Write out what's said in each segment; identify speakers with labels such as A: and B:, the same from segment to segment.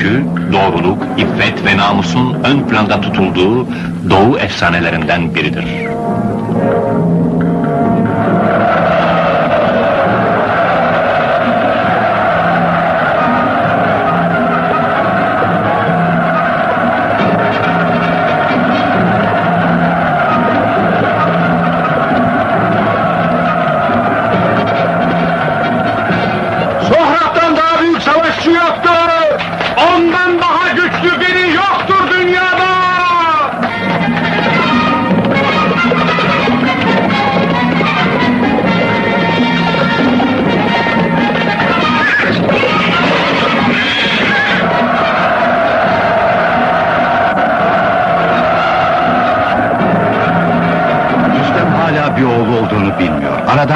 A: Çünkü doğruluk, iffet ve namusun ön planda tutulduğu doğu efsanelerinden biridir.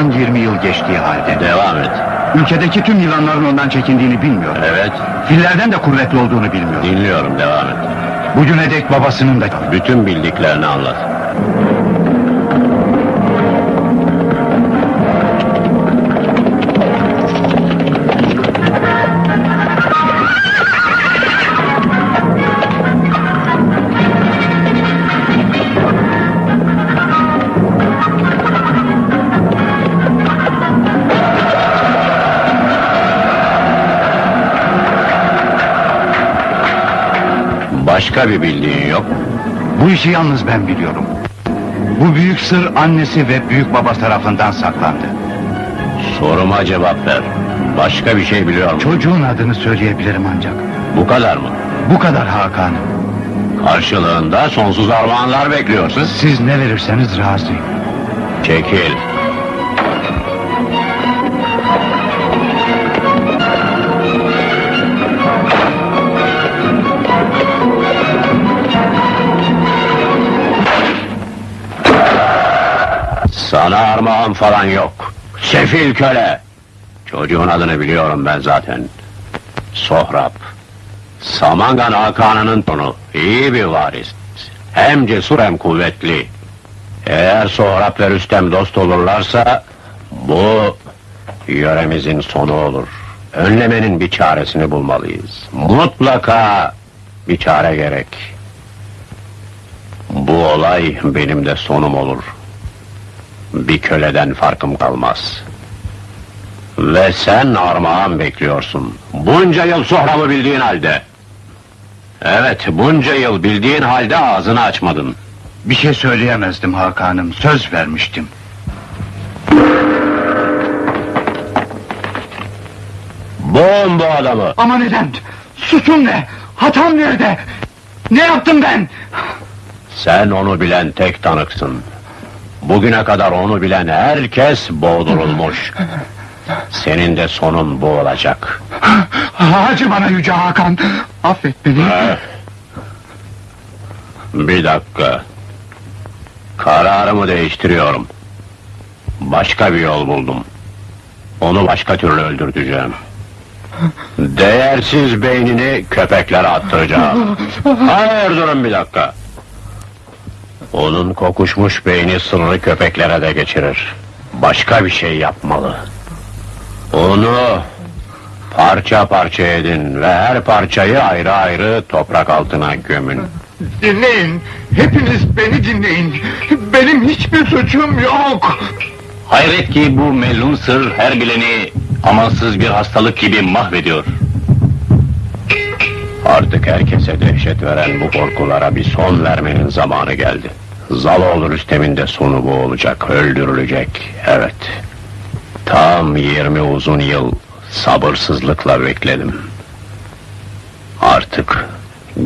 B: Aradan 20 yıl geçtiği halde.
A: Devam et.
B: Ülkedeki tüm yılanların ondan çekindiğini bilmiyor.
A: Evet,
B: Fillerden de kuvvetli olduğunu bilmiyor.
A: dinliyorum, devam et.
B: Bugüne dek babasının da...
A: Bütün bildiklerini anlat. Başka bir bildiğin yok.
B: Bu işi yalnız ben biliyorum. Bu büyük sır annesi ve büyük baba tarafından saklandı.
A: Soruma cevap ver. Başka bir şey biliyor musun?
B: Çocuğun adını söyleyebilirim ancak.
A: Bu kadar mı?
B: Bu kadar Hakan'ım.
A: Karşılığında sonsuz armağanlar bekliyorsun.
B: Siz ne verirseniz razıyım.
A: Çekil. Armağan falan yok. Sefil köle. Çocuğun adını biliyorum ben zaten. Sohrab. Samangan Hakan'ının tonu. İyi bir varis. Hem cesur hem kuvvetli. Eğer Sohrab ve Rüstem dost olurlarsa bu yöremizin sonu olur. Önlemenin bir çaresini bulmalıyız. Mutlaka bir çare gerek. Bu olay benim de sonum olur. Bir köleden farkım kalmaz. Ve sen armağan bekliyorsun. Bunca yıl Sohrab'ı bildiğin halde. Evet, bunca yıl bildiğin halde ağzını açmadın.
B: Bir şey söyleyemezdim Hakan'ım. Söz vermiştim.
A: Boğun bu adamı.
B: Ama neden? Suçum ne? Hatam nerede? Ne yaptım ben?
A: Sen onu bilen tek tanıksın. Bugüne kadar onu bilen herkes boğdurulmuş. Senin de sonun bu olacak.
B: Acı bana Yüce Hakan. Affet beni.
A: Eh. Bir dakika. Kararımı değiştiriyorum. Başka bir yol buldum. Onu başka türlü öldürteceğim. Değersiz beynini köpeklere attıracağım. Hayır durun bir dakika. Onun kokuşmuş beyni sırrı köpeklere de geçirir. Başka bir şey yapmalı. Onu parça parça edin ve her parçayı ayrı ayrı toprak altına gömün.
B: Dinleyin. Hepiniz beni dinleyin. Benim hiçbir suçum yok.
A: Hayret ki bu melun sır her bileni amansız bir hastalık gibi mahvediyor. Artık herkese dehşet veren bu korkulara bir son vermenin zamanı geldi. Zaloğlu Rüstem'in de sonu bu olacak, öldürülecek, evet. Tam 20 uzun yıl sabırsızlıkla bekledim. Artık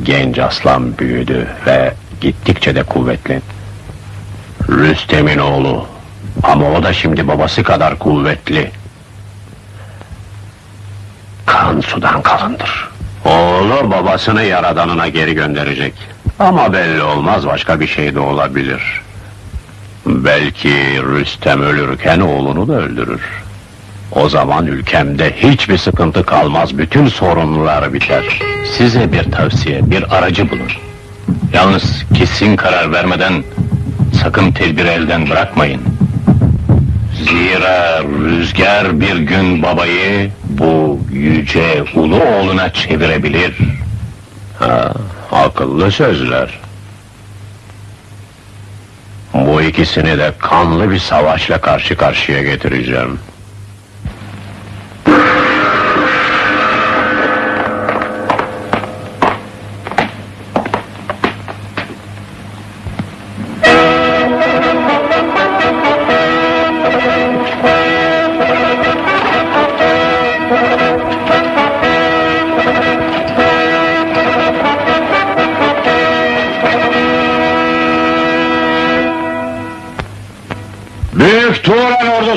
A: genç aslan büyüdü ve gittikçe de kuvvetli. Rüstem'in oğlu ama o da şimdi babası kadar kuvvetli. Kan sudan kalındır. Oğlu babasını yaradanına geri gönderecek. Ama belli olmaz başka bir şey de olabilir. Belki Rüstem ölürken oğlunu da öldürür. O zaman ülkemde hiçbir sıkıntı kalmaz, bütün sorunlar biter. Size bir tavsiye, bir aracı bulun. Yalnız kesin karar vermeden sakın tedbiri elden bırakmayın. Zira rüzgar bir gün babayı bu yüce ulu oğluna çevirebilir. Ha, akıllı sözler. Bu ikisini de kanlı bir savaşla karşı karşıya getireceğim.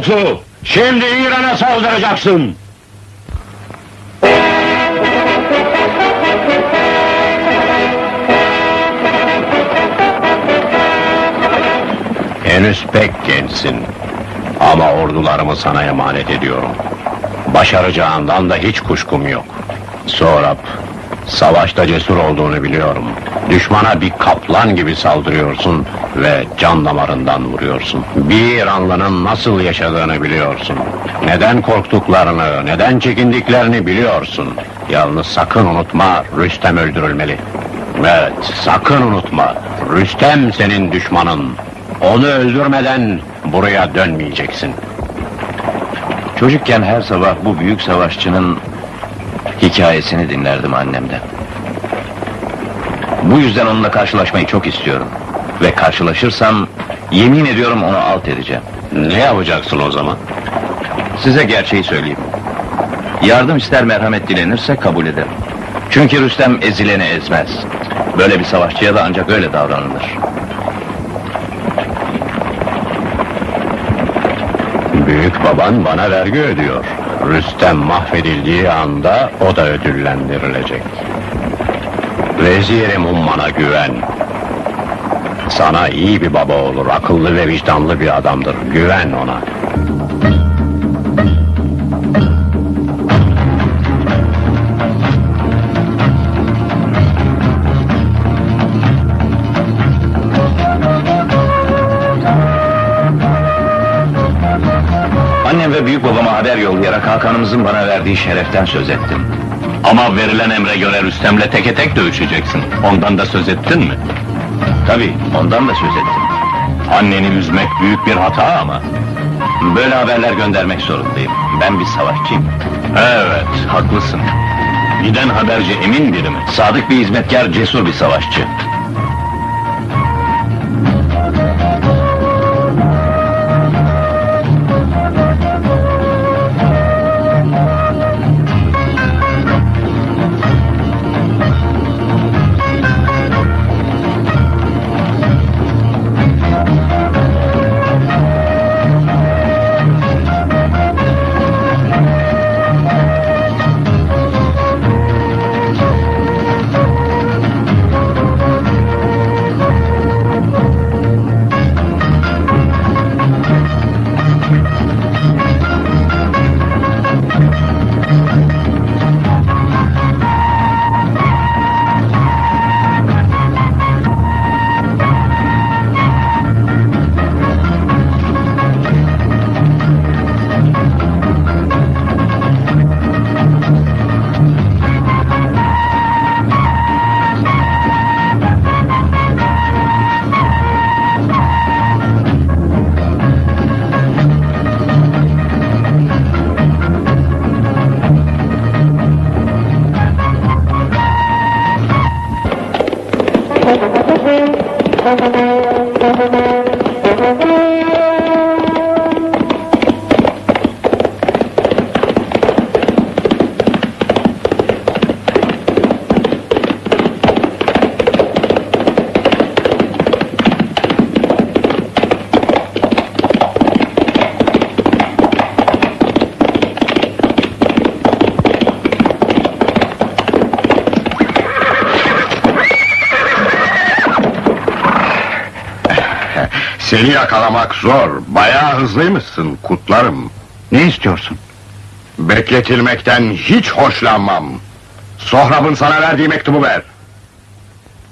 A: Ordusu, şimdi İran'a saldıracaksın. Henüz pek gençsin. Ama ordularımı sana emanet ediyorum. Başaracağından da hiç kuşkum yok. Sonra savaşta cesur olduğunu biliyorum. Düşmana bir kaplan gibi saldırıyorsun ve can damarından vuruyorsun. Bir İranlının nasıl yaşadığını biliyorsun. Neden korktuklarını, neden çekindiklerini biliyorsun. Yalnız sakın unutma, Rüstem öldürülmeli. Evet, sakın unutma, Rüstem senin düşmanın. Onu öldürmeden buraya dönmeyeceksin.
C: Çocukken her sabah bu büyük savaşçının hikayesini dinlerdim annemden. Bu yüzden onunla karşılaşmayı çok istiyorum. Ve karşılaşırsam yemin ediyorum onu alt edeceğim.
A: Ne yapacaksın o zaman?
C: Size gerçeği söyleyeyim. Yardım ister merhamet dilenirse kabul ederim. Çünkü Rüstem ezileni ezmez. Böyle bir savaşçıya da ancak öyle davranılır.
A: Büyük baban bana vergi ödüyor. Rüstem mahvedildiği anda o da ödüllendirilecek. Vezirim Umman'a güven. Sana iyi bir baba olur, akıllı ve vicdanlı bir adamdır. Güven ona.
C: Annem ve büyük babama haber yollayarak Hakan'ımızın bana verdiği şereften söz ettim.
D: Ama verilen emre göre Rüstem'le teke tek dövüşeceksin. Ondan da söz ettin mi?
C: Tabii ondan da söz ettim.
D: Anneni üzmek büyük bir hata ama.
C: Böyle haberler göndermek zorundayım. Ben bir savaşçıyım.
D: Evet, haklısın. Giden haberci emin biri mi?
C: Sadık bir hizmetkar, cesur bir savaşçı.
D: Seni yakalamak zor. Bayağı hızlıymışsın, kutlarım.
E: Ne istiyorsun?
D: Bekletilmekten hiç hoşlanmam. Sohrab'ın sana verdiği mektubu ver.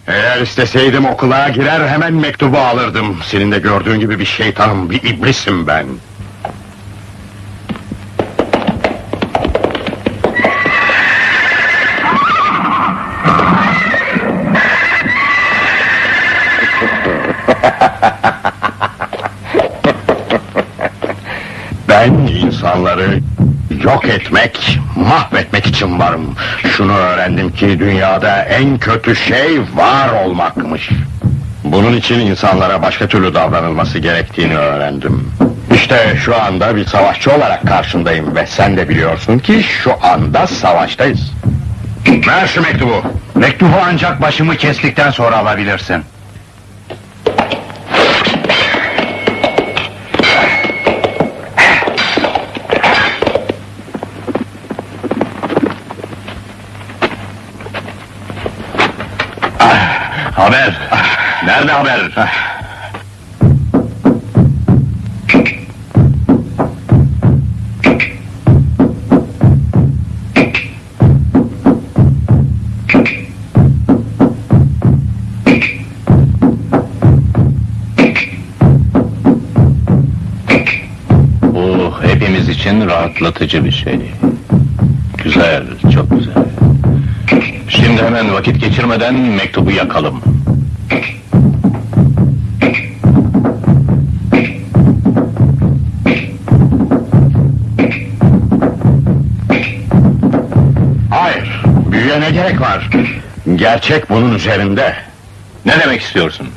D: Eğer isteseydim okula girer hemen mektubu alırdım. Senin de gördüğün gibi bir şeytanım, bir iblisim ben.
A: Yok etmek, mahvetmek için varım. Şunu öğrendim ki dünyada en kötü şey var olmakmış. Bunun için insanlara başka türlü davranılması gerektiğini öğrendim. İşte şu anda bir savaşçı olarak karşındayım ve sen de biliyorsun ki şu anda savaştayız. Ver şu mektubu.
B: Mektubu ancak başımı kestikten sonra alabilirsin.
C: Haber. Nerede haber? Bu hepimiz için rahatlatıcı bir şey. Güzel, çok güzel. Şimdi hemen vakit geçirmeden mektubu yakalım.
A: Ne gerek var? Gerçek bunun üzerinde.
C: Ne demek istiyorsun?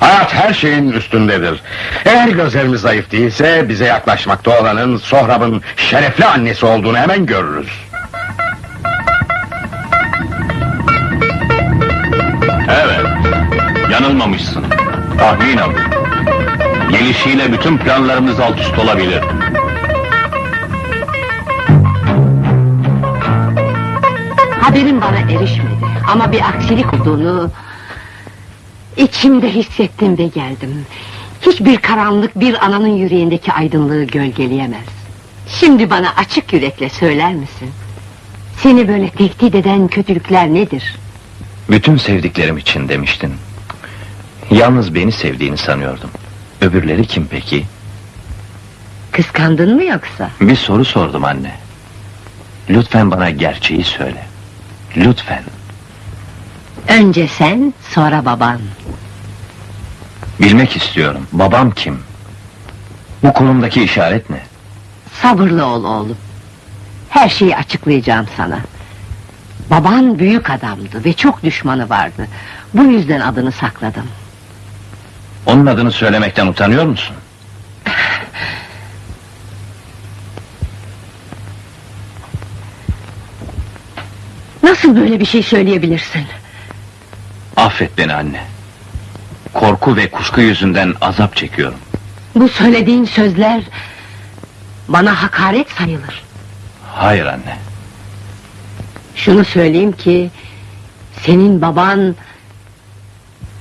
A: Hayat her şeyin üstündedir. Eğer gözlerimiz zayıf değilse bize yaklaşmakta olanın Sohrab'ın şerefli annesi olduğunu hemen görürüz.
C: Evet, yanılmamışsın. Tahminen. Gelişiyle bütün planlarımız alt üst olabilir.
F: Haberin bana erişmedi ama bir aksilik olduğunu içimde hissettim ve geldim. Hiçbir karanlık bir ananın yüreğindeki aydınlığı gölgeleyemez. Şimdi bana açık yürekle söyler misin? Seni böyle tehdit eden kötülükler nedir?
C: Bütün sevdiklerim için demiştin. Yalnız beni sevdiğini sanıyordum. Öbürleri kim peki?
F: Kıskandın mı yoksa?
C: Bir soru sordum anne. Lütfen bana gerçeği söyle. Lütfen.
F: Önce sen, sonra baban.
C: Bilmek istiyorum. Babam kim? Bu kolumdaki işaret ne?
F: Sabırlı ol oğlum. Her şeyi açıklayacağım sana. Baban büyük adamdı ve çok düşmanı vardı. Bu yüzden adını sakladım.
C: Onun adını söylemekten utanıyor musun?
F: Nasıl böyle bir şey söyleyebilirsin?
C: Affet beni anne. Korku ve kuşku yüzünden azap çekiyorum.
F: Bu söylediğin sözler bana hakaret sayılır.
C: Hayır anne.
F: Şunu söyleyeyim ki senin baban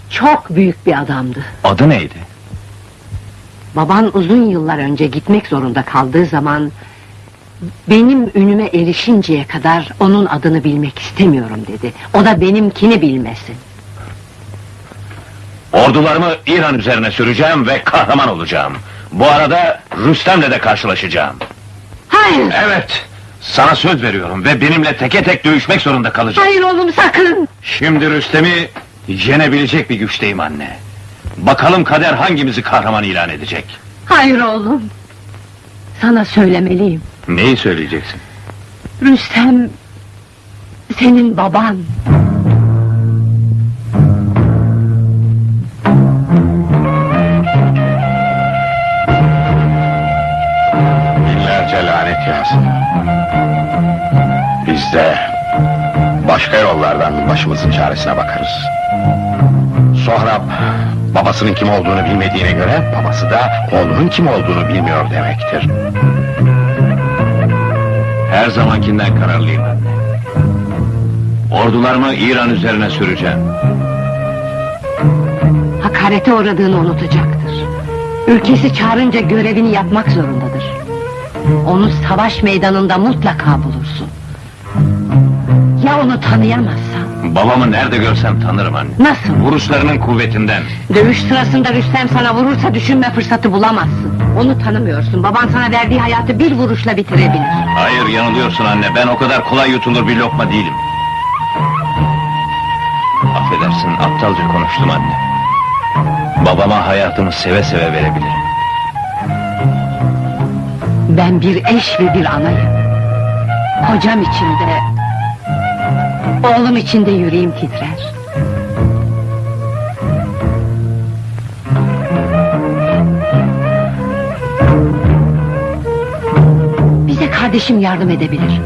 F: çok büyük bir adamdı.
C: Adı neydi?
F: Baban uzun yıllar önce gitmek zorunda kaldığı zaman benim ünüme erişinceye kadar onun adını bilmek istemiyorum dedi. O da benimkini bilmesin.
C: Ordularımı İran üzerine süreceğim ve kahraman olacağım. Bu arada Rüstem'le de karşılaşacağım.
F: Hayır,
C: Evet, sana söz veriyorum ve benimle teke tek dövüşmek zorunda kalacak.
F: hayır oğlum sakın.
C: Şimdi Rüstem'i yenebilecek bir güçteyim anne. Bakalım kader hangimizi kahraman ilan edecek.
F: Hayır oğlum. Sana söylemeliyim.
C: Neyi söyleyeceksin?
F: Rüstem senin baban.
A: Binlerce lanet yağsın. Biz de başka yollardan başımızın çaresine bakarız. Sohrab babasının kim olduğunu bilmediğine göre babası da oğlunun kim olduğunu bilmiyor demektir.
C: Her zamankinden kararlıyım. Ordularımı İran üzerine süreceğim.
F: Hakarete uğradığını unutacaktır. Ülkesi çağırınca görevini yapmak zorundadır. Onu savaş meydanında mutlaka bulursun. Ya onu tanıyamazsan?
C: Babamı nerede görsem tanırım anne.
F: Nasıl?
C: Vuruşlarının kuvvetinden.
F: Dövüş sırasında Rüstem sana vurursa düşünme fırsatı bulamazsın. Onu tanımıyorsun. Baban sana verdiği hayatı bir vuruşla bitirebilir.
C: Hayır yanılıyorsun anne. Ben o kadar kolay yutulur bir lokma değilim. Affedersin aptalca konuştum anne. Babama hayatımı seve seve verebilirim.
F: Ben bir eş ve bir anayım. Kocam içinde, oğlum içinde yüreğim titrer. Bize kardeşim yardım edebilir.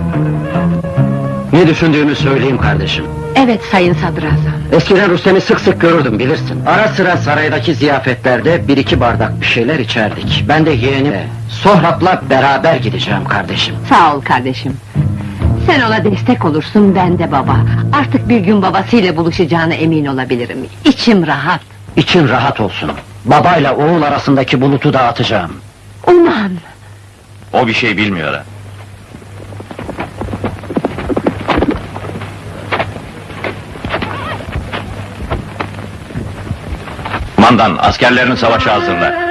G: Ne düşündüğümü söyleyeyim kardeşim.
F: Evet sayın sadrazam.
G: Eskiden Rüstem'i sık sık görürdüm bilirsin. Ara sıra saraydaki ziyafetlerde bir iki bardak bir şeyler içerdik. Ben de yeğenim Sohrab'la beraber gideceğim kardeşim.
F: Sağ ol kardeşim. Sen ona destek olursun ben de baba. Artık bir gün babasıyla buluşacağına emin olabilirim. İçim rahat.
G: İçin rahat olsun. Babayla oğul arasındaki bulutu dağıtacağım.
F: Uman.
C: O bir şey bilmiyor ha. Mandan askerlerini savaşa hazırla.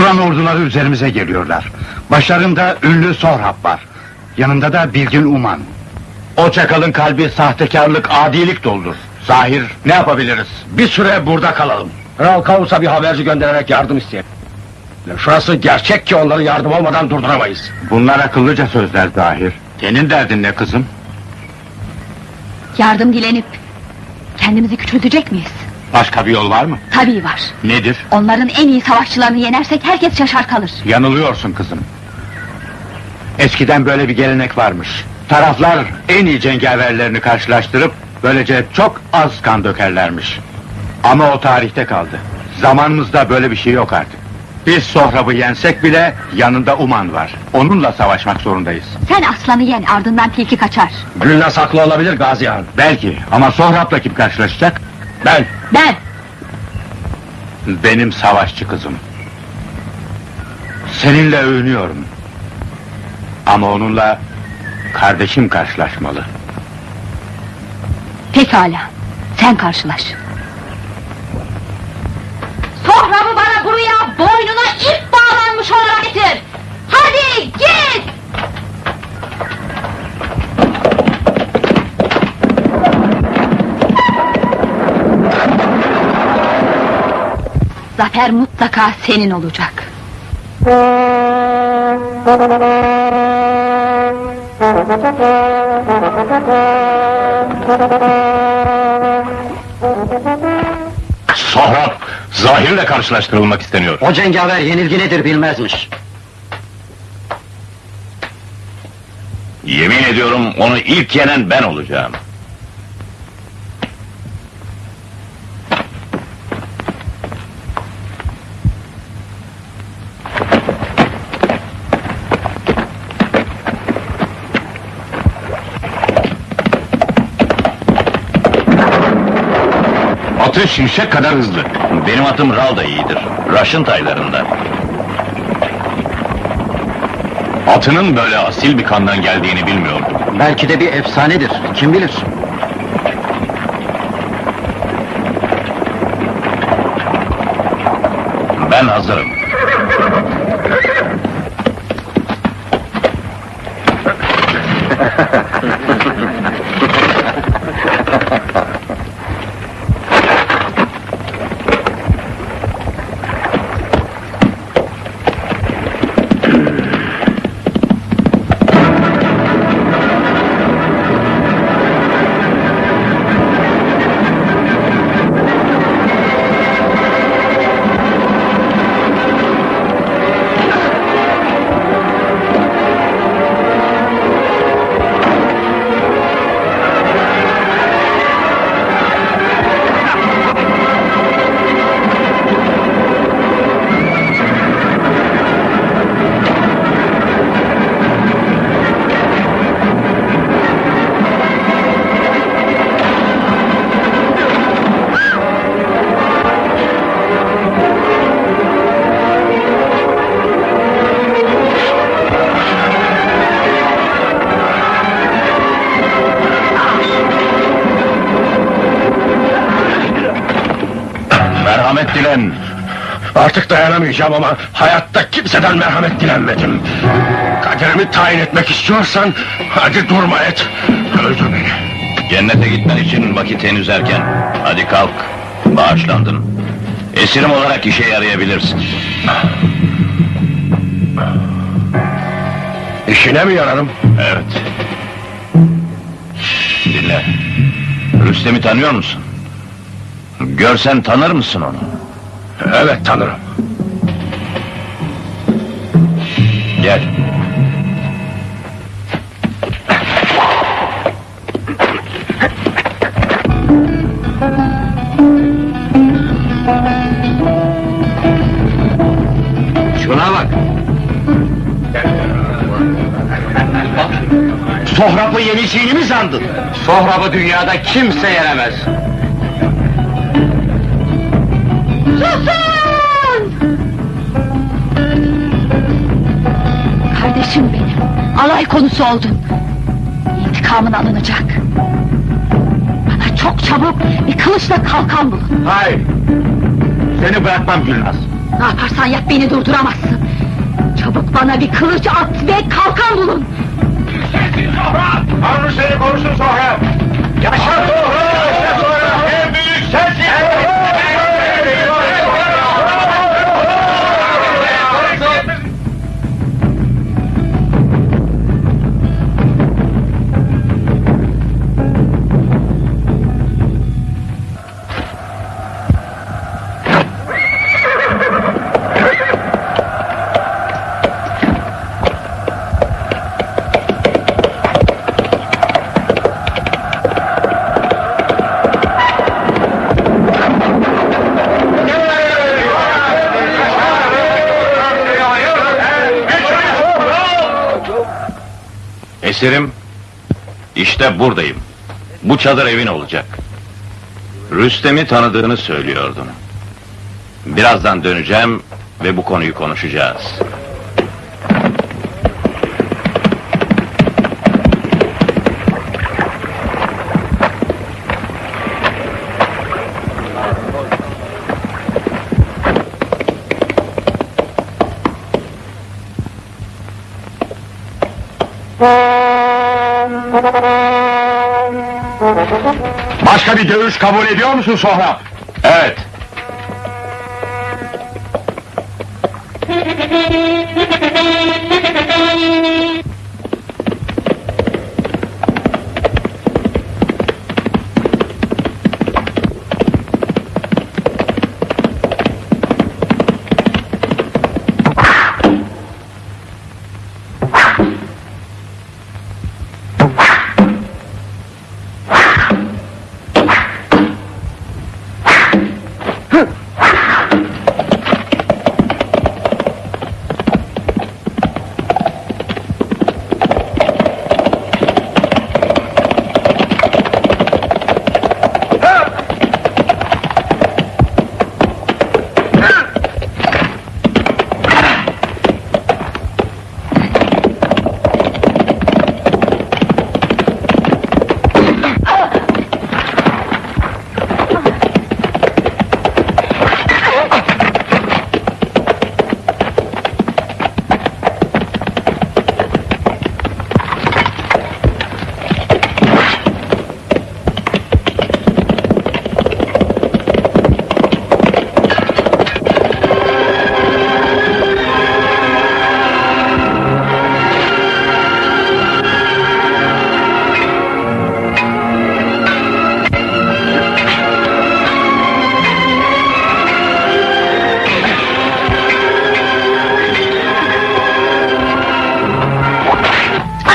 B: Turan orduları üzerimize geliyorlar. Başlarında ünlü Sorhap var. Yanında da Bilgin Uman. O çakalın kalbi sahtekarlık, adilik doldur. Zahir, ne yapabiliriz? Bir süre burada kalalım.
G: Kral Kavus'a bir haberci göndererek yardım isteyelim.
B: Şurası gerçek ki onları yardım olmadan durduramayız. Bunlar akıllıca sözler Zahir. Senin derdin ne kızım?
H: Yardım dilenip kendimizi küçültecek miyiz?
B: Başka bir yol var mı?
H: Tabii var.
B: Nedir?
H: Onların en iyi savaşçılarını yenersek herkes şaşar kalır.
B: Yanılıyorsun kızım. Eskiden böyle bir gelenek varmış. Taraflar en iyi cengaverlerini karşılaştırıp böylece çok az kan dökerlermiş. Ama o tarihte kaldı. Zamanımızda böyle bir şey yok artık. Biz Sohrab'ı yensek bile yanında Uman var. Onunla savaşmak zorundayız.
H: Sen aslanı yen ardından tilki kaçar.
G: Gülnaz haklı olabilir Gazi Han.
B: Belki ama Sohrab'la kim karşılaşacak?
G: Ben
H: Ben
B: Benim savaşçı kızım. Seninle övünüyorum. Ama onunla kardeşim karşılaşmalı.
H: pekala. Sen karşılaş. Sohrab'ı bana buraya boynuna ip bağlanmış olarak getir. Hadi git. Zafer mutlaka senin olacak.
D: Sohrab, zahirle karşılaştırılmak isteniyor.
G: O cengaver yenilgi nedir bilmezmiş.
C: Yemin ediyorum onu ilk yenen ben olacağım.
D: Şimşek kadar hızlı.
C: Benim atım Ral da iyidir. Raşın taylarında.
D: Atının böyle asil bir kandan geldiğini bilmiyordum.
G: Belki de bir efsanedir. Kim bilir?
C: Ben hazırım. Dilen.
D: Artık dayanamayacağım ama hayatta kimseden merhamet dilenmedim. Kaderimi tayin etmek istiyorsan hadi durma et. Öldür beni.
C: Cennete gitmen için vakit henüz erken. Hadi kalk. Bağışlandın. Esirim olarak işe yarayabilirsin.
D: İşine mi yararım?
C: Evet. Dinle. Rüstem'i tanıyor musun? Görsen tanır mısın onu?
D: Evet tanırım.
C: Gel.
G: Şuna bak.
D: Sohrab'ı yeneceğini mi sandın?
E: Sohrab'ı dünyada kimse yenemez.
H: Kardeşim benim, alay konusu oldun. İntikamın alınacak. Bana çok çabuk bir kılıçla kalkan bulun.
E: Hayır. Seni bırakmam Gülnaz.
H: Ne yaparsan yap beni durduramazsın. Çabuk bana bir kılıç at ve kalkan bulun.
D: Tanrı seni korusun Sohrab! Yaşa Sohrab!
C: Esirim, işte buradayım. Bu çadır evin olacak. Rüstem'i tanıdığını söylüyordun. Birazdan döneceğim ve bu konuyu konuşacağız.
D: başka bir dövüş kabul ediyor musun Sohrab?
C: Evet.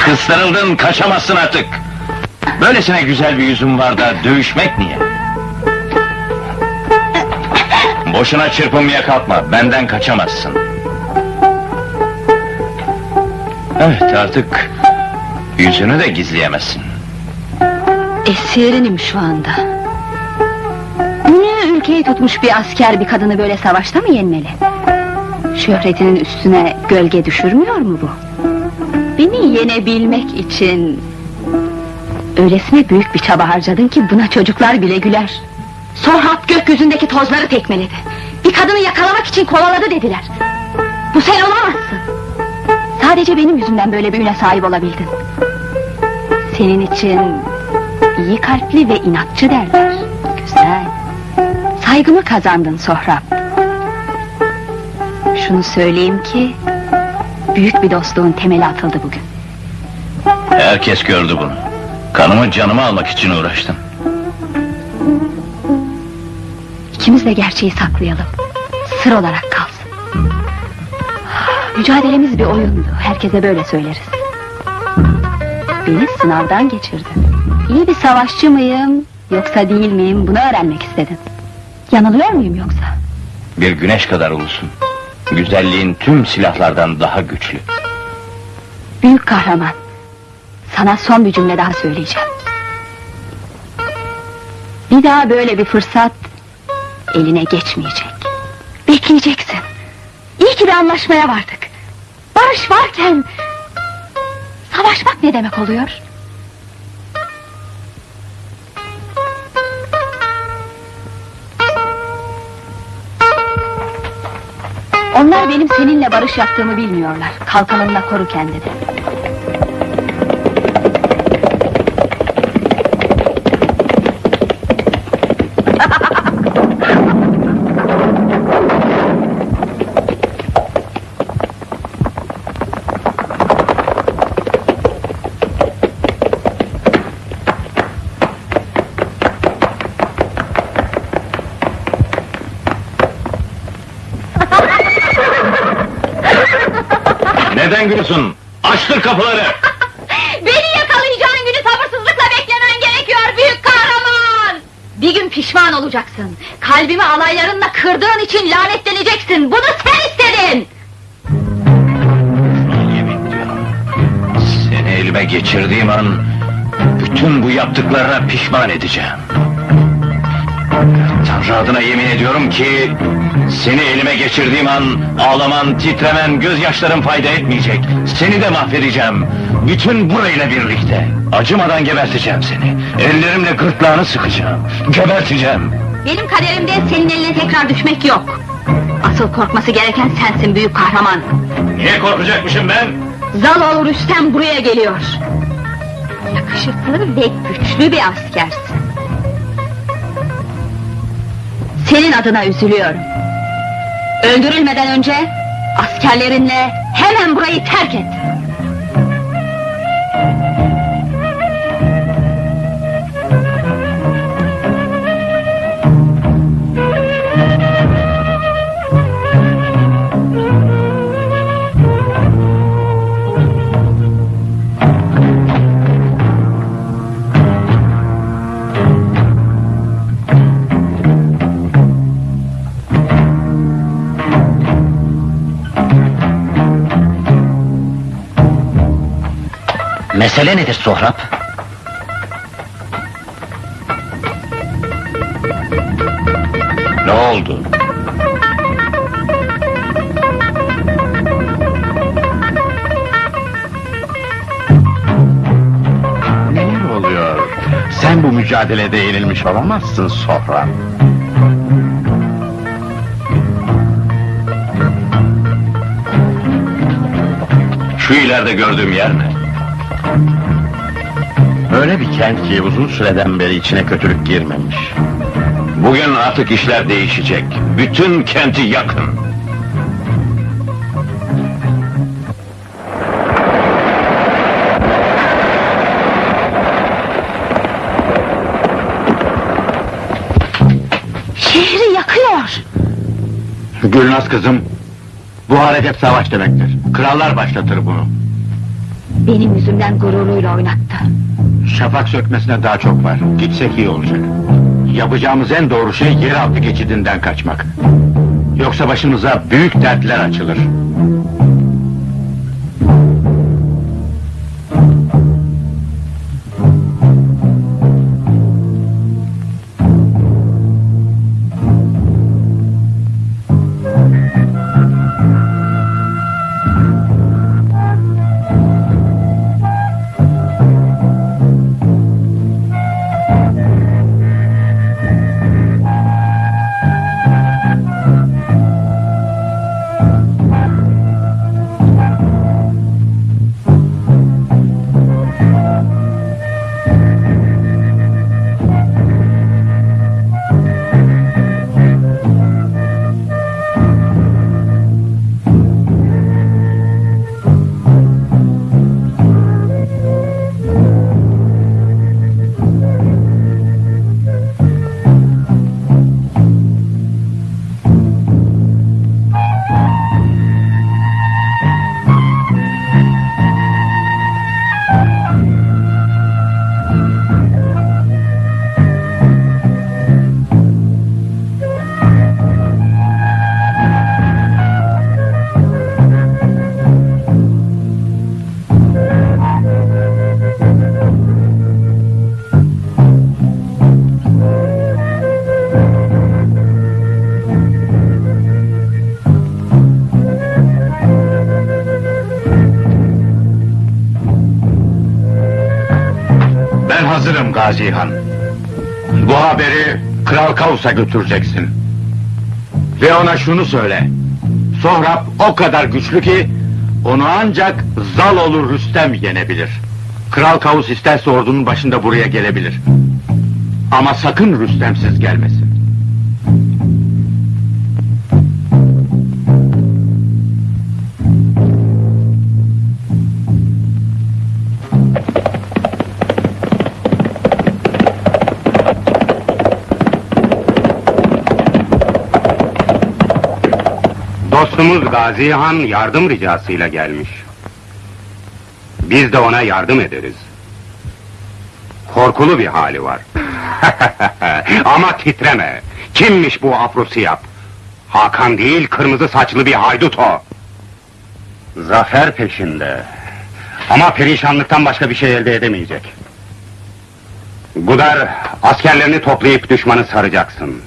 C: Kıstırıldın, kaçamazsın artık. Böylesine güzel bir yüzün var da dövüşmek niye? Boşuna çırpınmaya kalkma, benden kaçamazsın. Evet, artık yüzünü de gizleyemezsin.
H: Esirinim şu anda. Dünya ülkeyi tutmuş bir asker bir kadını böyle savaşta mı yenmeli? Şöhretinin üstüne gölge düşürmüyor mu bu? Beni yenebilmek için... Öylesine büyük bir çaba harcadın ki buna çocuklar bile güler. Sorhap gökyüzündeki tozları tekmeledi. Bir kadını yakalamak için kovaladı dediler. Bu sen olamazsın. Sadece benim yüzümden böyle bir üne sahip olabildin. Senin için iyi kalpli ve inatçı derler. Güzel. Saygımı kazandın Sohrab. Şunu söyleyeyim ki... ...büyük bir dostluğun temeli atıldı bugün.
C: Herkes gördü bunu. Kanımı canımı almak için uğraştım.
H: İkimiz de gerçeği saklayalım. Sır olarak kalsın. Mücadelemiz bir oyundu. Herkese böyle söyleriz. Beni sınavdan geçirdin. İyi bir savaşçı mıyım yoksa değil miyim bunu öğrenmek istedin. Yanılıyor muyum yoksa?
C: Bir güneş kadar ulusun. Güzelliğin tüm silahlardan daha güçlü.
H: Büyük kahraman. Sana son bir cümle daha söyleyeceğim. Bir daha böyle bir fırsat eline geçmeyecek. Bekleyeceksin. İyi ki bir anlaşmaya vardık. Barış varken savaşmak ne demek oluyor? Onlar benim seninle barış yaptığımı bilmiyorlar. Kalkanınla koru kendini.
C: Kapıları!
H: Beni yakalayacağın günü sabırsızlıkla beklemen gerekiyor büyük kahraman! Bir gün pişman olacaksın. Kalbimi alaylarınla kırdığın için lanetleneceksin. Bunu sen istedin!
C: Seni elime geçirdiğim an... ...bütün bu yaptıklarına pişman edeceğim. Tanrı adına yemin ediyorum ki... ...seni elime geçirdiğim an... ...ağlaman, titremen, gözyaşların fayda etmeyecek. Seni de mahvedeceğim. Bütün burayla birlikte. Acımadan geberteceğim seni. Ellerimle gırtlağını sıkacağım. Geberteceğim.
H: Benim kaderimde senin eline tekrar düşmek yok. Asıl korkması gereken sensin büyük kahraman.
C: Niye korkacakmışım ben?
H: Zaloğlu Rüstem buraya geliyor. Yakışıklı ve güçlü bir askersin. Senin adına üzülüyorum. Öldürülmeden önce Askerlerinle hemen burayı terk et.
G: Mesele nedir Sohrab?
C: Ne oldu?
D: Neler oluyor? Sen bu mücadelede yenilmiş olamazsın Sohrab.
C: Şu ileride gördüğüm yer ne?
D: Öyle bir kent ki uzun süreden beri içine kötülük girmemiş.
C: Bugün artık işler değişecek. Bütün kenti yakın.
H: Şehri yakıyor.
E: Gülnaz kızım, bu hareket savaş demektir. Krallar başlatır bunu.
H: Benim yüzümden gururuyla oynattı.
E: Şafak sökmesine daha çok var. Gitsek iyi olacak. Yapacağımız en doğru şey yeraltı geçidinden kaçmak. Yoksa başımıza büyük dertler açılır. Gazi Han. Bu haberi Kral Kavus'a götüreceksin. Ve ona şunu söyle. Sohrab o kadar güçlü ki onu ancak zal olur Rüstem yenebilir. Kral Kavus isterse ordunun başında buraya gelebilir. Ama sakın Rüstemsiz gelmesin. Dostumuz Gazi Han yardım ricasıyla gelmiş. Biz de ona yardım ederiz. Korkulu bir hali var. Ama titreme. Kimmiş bu Afrosiyap? Hakan değil, kırmızı saçlı bir haydut o. Zafer peşinde. Ama perişanlıktan başka bir şey elde edemeyecek. Gudar, askerlerini toplayıp düşmanı saracaksın.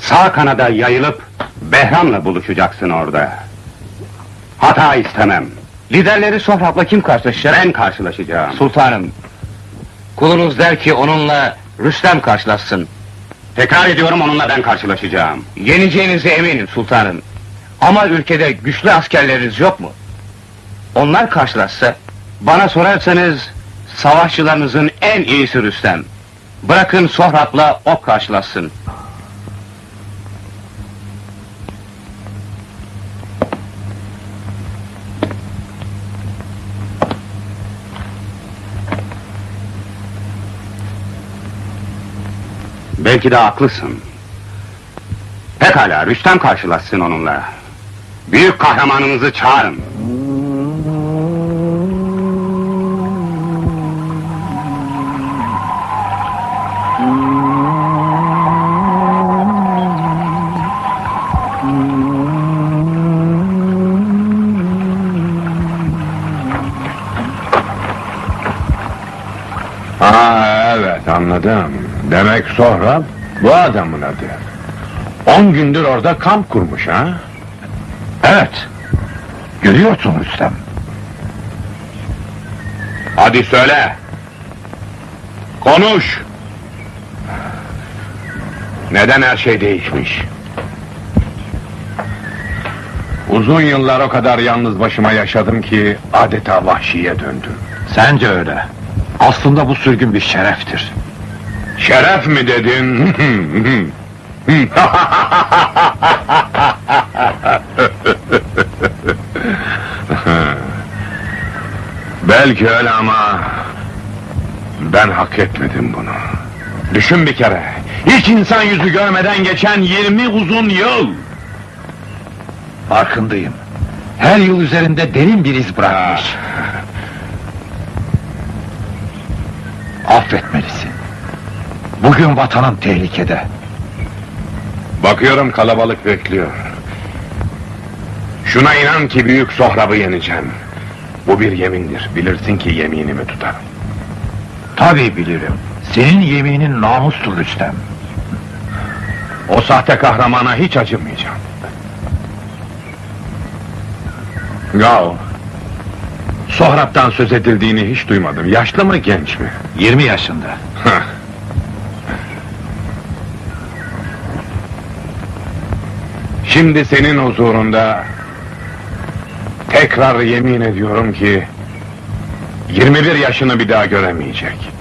E: Sağ kanada yayılıp Behram'la buluşacaksın orada. Hata istemem. Liderleri Sohrab'la kim karşılaşacak? Ben karşılaşacağım. Sultanım, kulunuz der ki onunla Rüstem karşılaşsın. Tekrar ediyorum onunla ben karşılaşacağım. Yeneceğinize eminim sultanım. Ama ülkede güçlü askerleriniz yok mu? Onlar karşılaşsa, bana sorarsanız savaşçılarınızın en iyisi Rüstem. Bırakın Sohrab'la o karşılaşsın. Belki de haklısın. Pekala, Rüstem karşılaşsın onunla. Büyük kahramanımızı çağırın.
D: Aa evet anladım. Demek Sohrab bu adamın adı. On gündür orada kamp kurmuş ha?
E: Evet. Görüyorsun Rüstem.
D: Hadi söyle. Konuş. Neden her şey değişmiş? Uzun yıllar o kadar yalnız başıma yaşadım ki adeta vahşiye döndüm.
E: Sence öyle. Aslında bu sürgün bir şereftir.
D: Şeref mi dedin? Belki öyle ama ben hak etmedim bunu. Düşün bir kere. Hiç insan yüzü görmeden geçen 20 uzun yıl.
E: Farkındayım. Her yıl üzerinde derin bir iz bırakmış. Bugün vatanın tehlikede.
D: Bakıyorum kalabalık bekliyor. Şuna inan ki büyük Sohrab'ı yeneceğim. Bu bir yemindir. Bilirsin ki yeminimi tutarım.
E: Tabii bilirim. Senin yeminin namustur Rüstem.
D: O sahte kahramana hiç acımayacağım. Gal. Sohrab'dan söz edildiğini hiç duymadım. Yaşlı mı genç mi?
E: 20 yaşında.
D: Şimdi senin huzurunda tekrar yemin ediyorum ki 21 yaşını bir daha göremeyecek.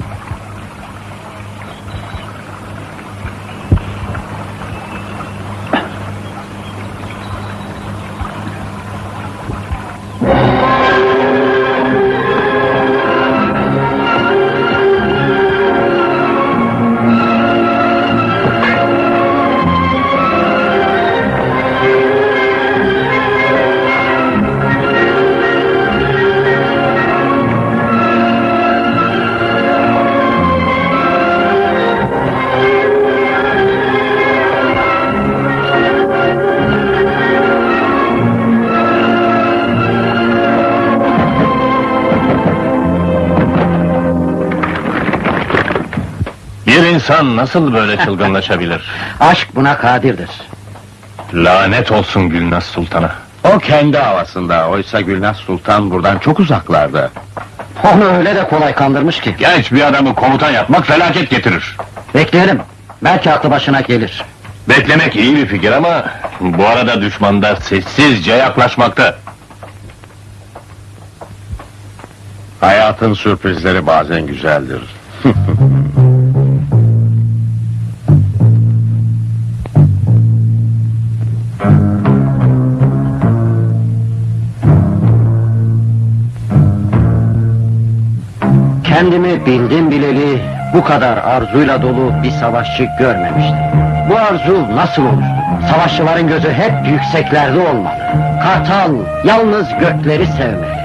C: İnsan nasıl böyle çılgınlaşabilir?
G: Aşk buna kadirdir.
C: Lanet olsun Gülnaz Sultan'a.
A: O kendi havasında, oysa Gülnaz Sultan buradan çok uzaklarda.
G: Onu öyle de kolay kandırmış ki.
C: Genç bir adamı komutan yapmak felaket getirir.
G: Bekleyelim. Belki aklı başına gelir.
C: Beklemek iyi bir fikir ama bu arada düşman da sessizce yaklaşmakta.
A: Hayatın sürprizleri bazen güzeldir.
G: kadar arzuyla dolu bir savaşçı görmemiştim. Bu arzu nasıl oluştu? Savaşçıların gözü hep yükseklerde olmalı. Kartal yalnız gökleri sevmeli.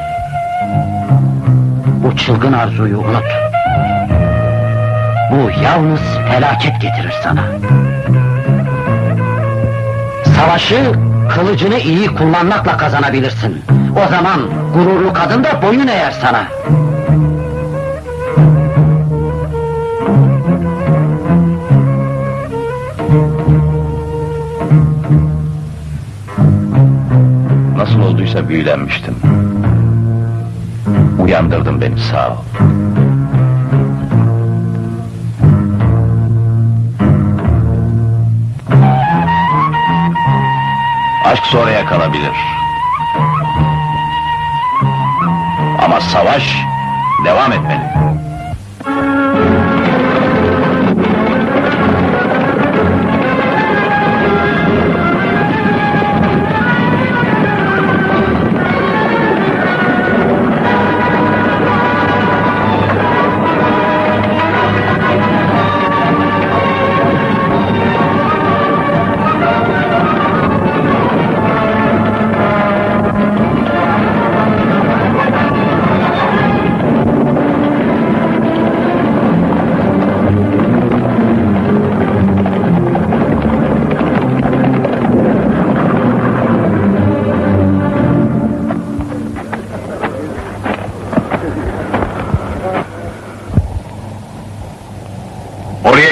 G: Bu çılgın arzuyu unut. Bu yalnız felaket getirir sana. Savaşı kılıcını iyi kullanmakla kazanabilirsin. O zaman gururlu kadın da boyun eğer sana.
C: Büyülenmiştim. Uyandırdın beni sağ ol. Aşk sonraya kalabilir. Ama savaş devam etmeli.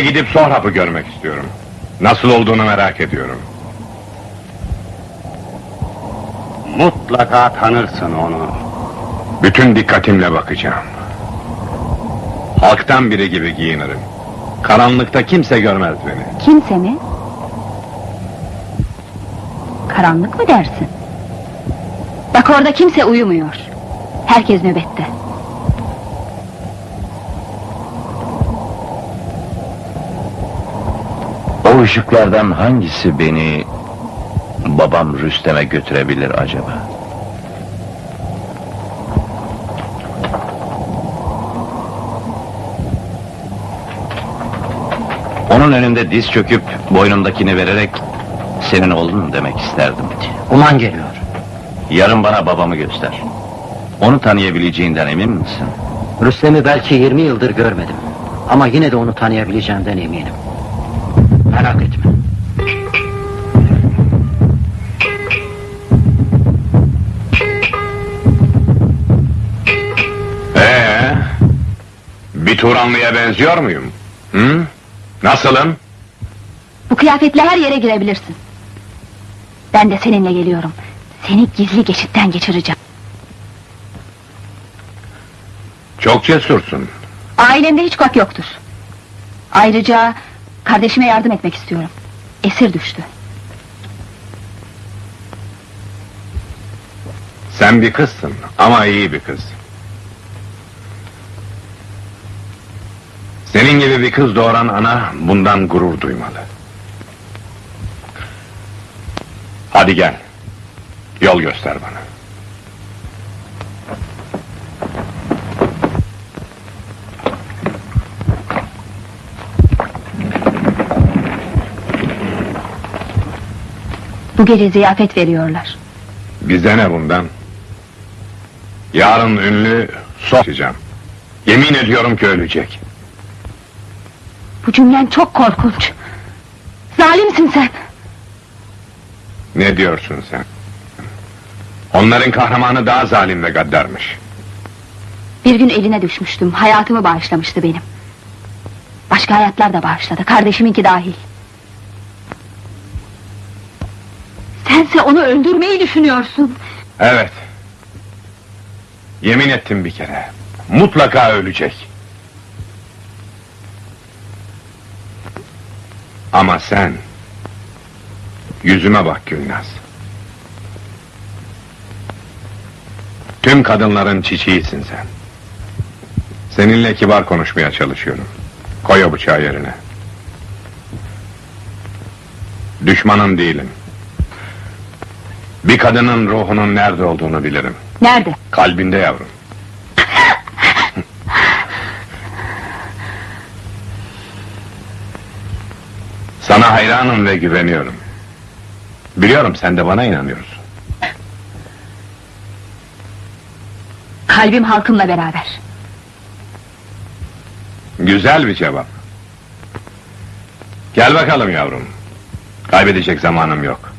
D: Gidip Sohrab'ı görmek istiyorum. Nasıl olduğunu merak ediyorum.
G: Mutlaka tanırsın onu.
D: Bütün dikkatimle bakacağım. Halktan biri gibi giyinirim. Karanlıkta kimse görmez beni.
H: Kimse mi? Karanlık mı dersin? Bak orada kimse uyumuyor. Herkes nöbette.
C: O ışıklardan hangisi beni babam Rüstem'e götürebilir acaba? Onun önünde diz çöküp boynumdakini vererek senin oğlun demek isterdim.
G: Uman geliyor.
C: Yarın bana babamı göster. Onu tanıyabileceğinden emin misin?
G: Rüstem'i belki 20 yıldır görmedim. Ama yine de onu tanıyabileceğimden eminim.
D: Turanlı'ya benziyor muyum? Hı? Nasılım?
H: Bu kıyafetle her yere girebilirsin. Ben de seninle geliyorum. Seni gizli geçitten geçireceğim.
D: Çok cesursun.
H: Ailemde hiç kok yoktur. Ayrıca kardeşime yardım etmek istiyorum. Esir düştü.
D: Sen bir kızsın ama iyi bir kız. Senin gibi bir kız doğuran ana bundan gurur duymalı. Hadi gel. Yol göster bana.
H: Bu gece ziyafet veriyorlar.
D: Bize ne bundan? Yarın ünlü sokacağım. Yemin ediyorum ki ölecek.
H: Bu cümlen çok korkunç. Zalimsin sen.
D: Ne diyorsun sen? Onların kahramanı daha zalim ve gaddarmış.
H: Bir gün eline düşmüştüm. Hayatımı bağışlamıştı benim. Başka hayatlar da bağışladı. Kardeşiminki dahil. Sense onu öldürmeyi düşünüyorsun.
D: Evet. Yemin ettim bir kere. Mutlaka ölecek. Ama sen... Yüzüme bak Gülnaz. Tüm kadınların çiçeğisin sen. Seninle kibar konuşmaya çalışıyorum. Koy o bıçağı yerine. Düşmanın değilim. Bir kadının ruhunun nerede olduğunu bilirim.
H: Nerede?
D: Kalbinde yavrum. Sana hayranım ve güveniyorum. Biliyorum sen de bana inanıyorsun.
H: Kalbim halkımla beraber.
D: Güzel bir cevap. Gel bakalım yavrum. Kaybedecek zamanım yok.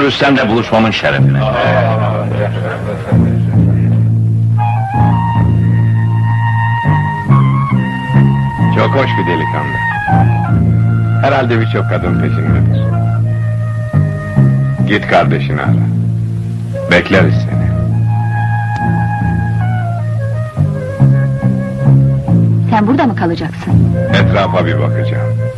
C: Yarın Rüstem'le buluşmamın şerefine.
D: Çok hoş bir delikanlı. Herhalde birçok kadın peşindedir. Git kardeşini ara. Bekleriz seni.
H: Sen burada mı kalacaksın?
D: Etrafa bir bakacağım.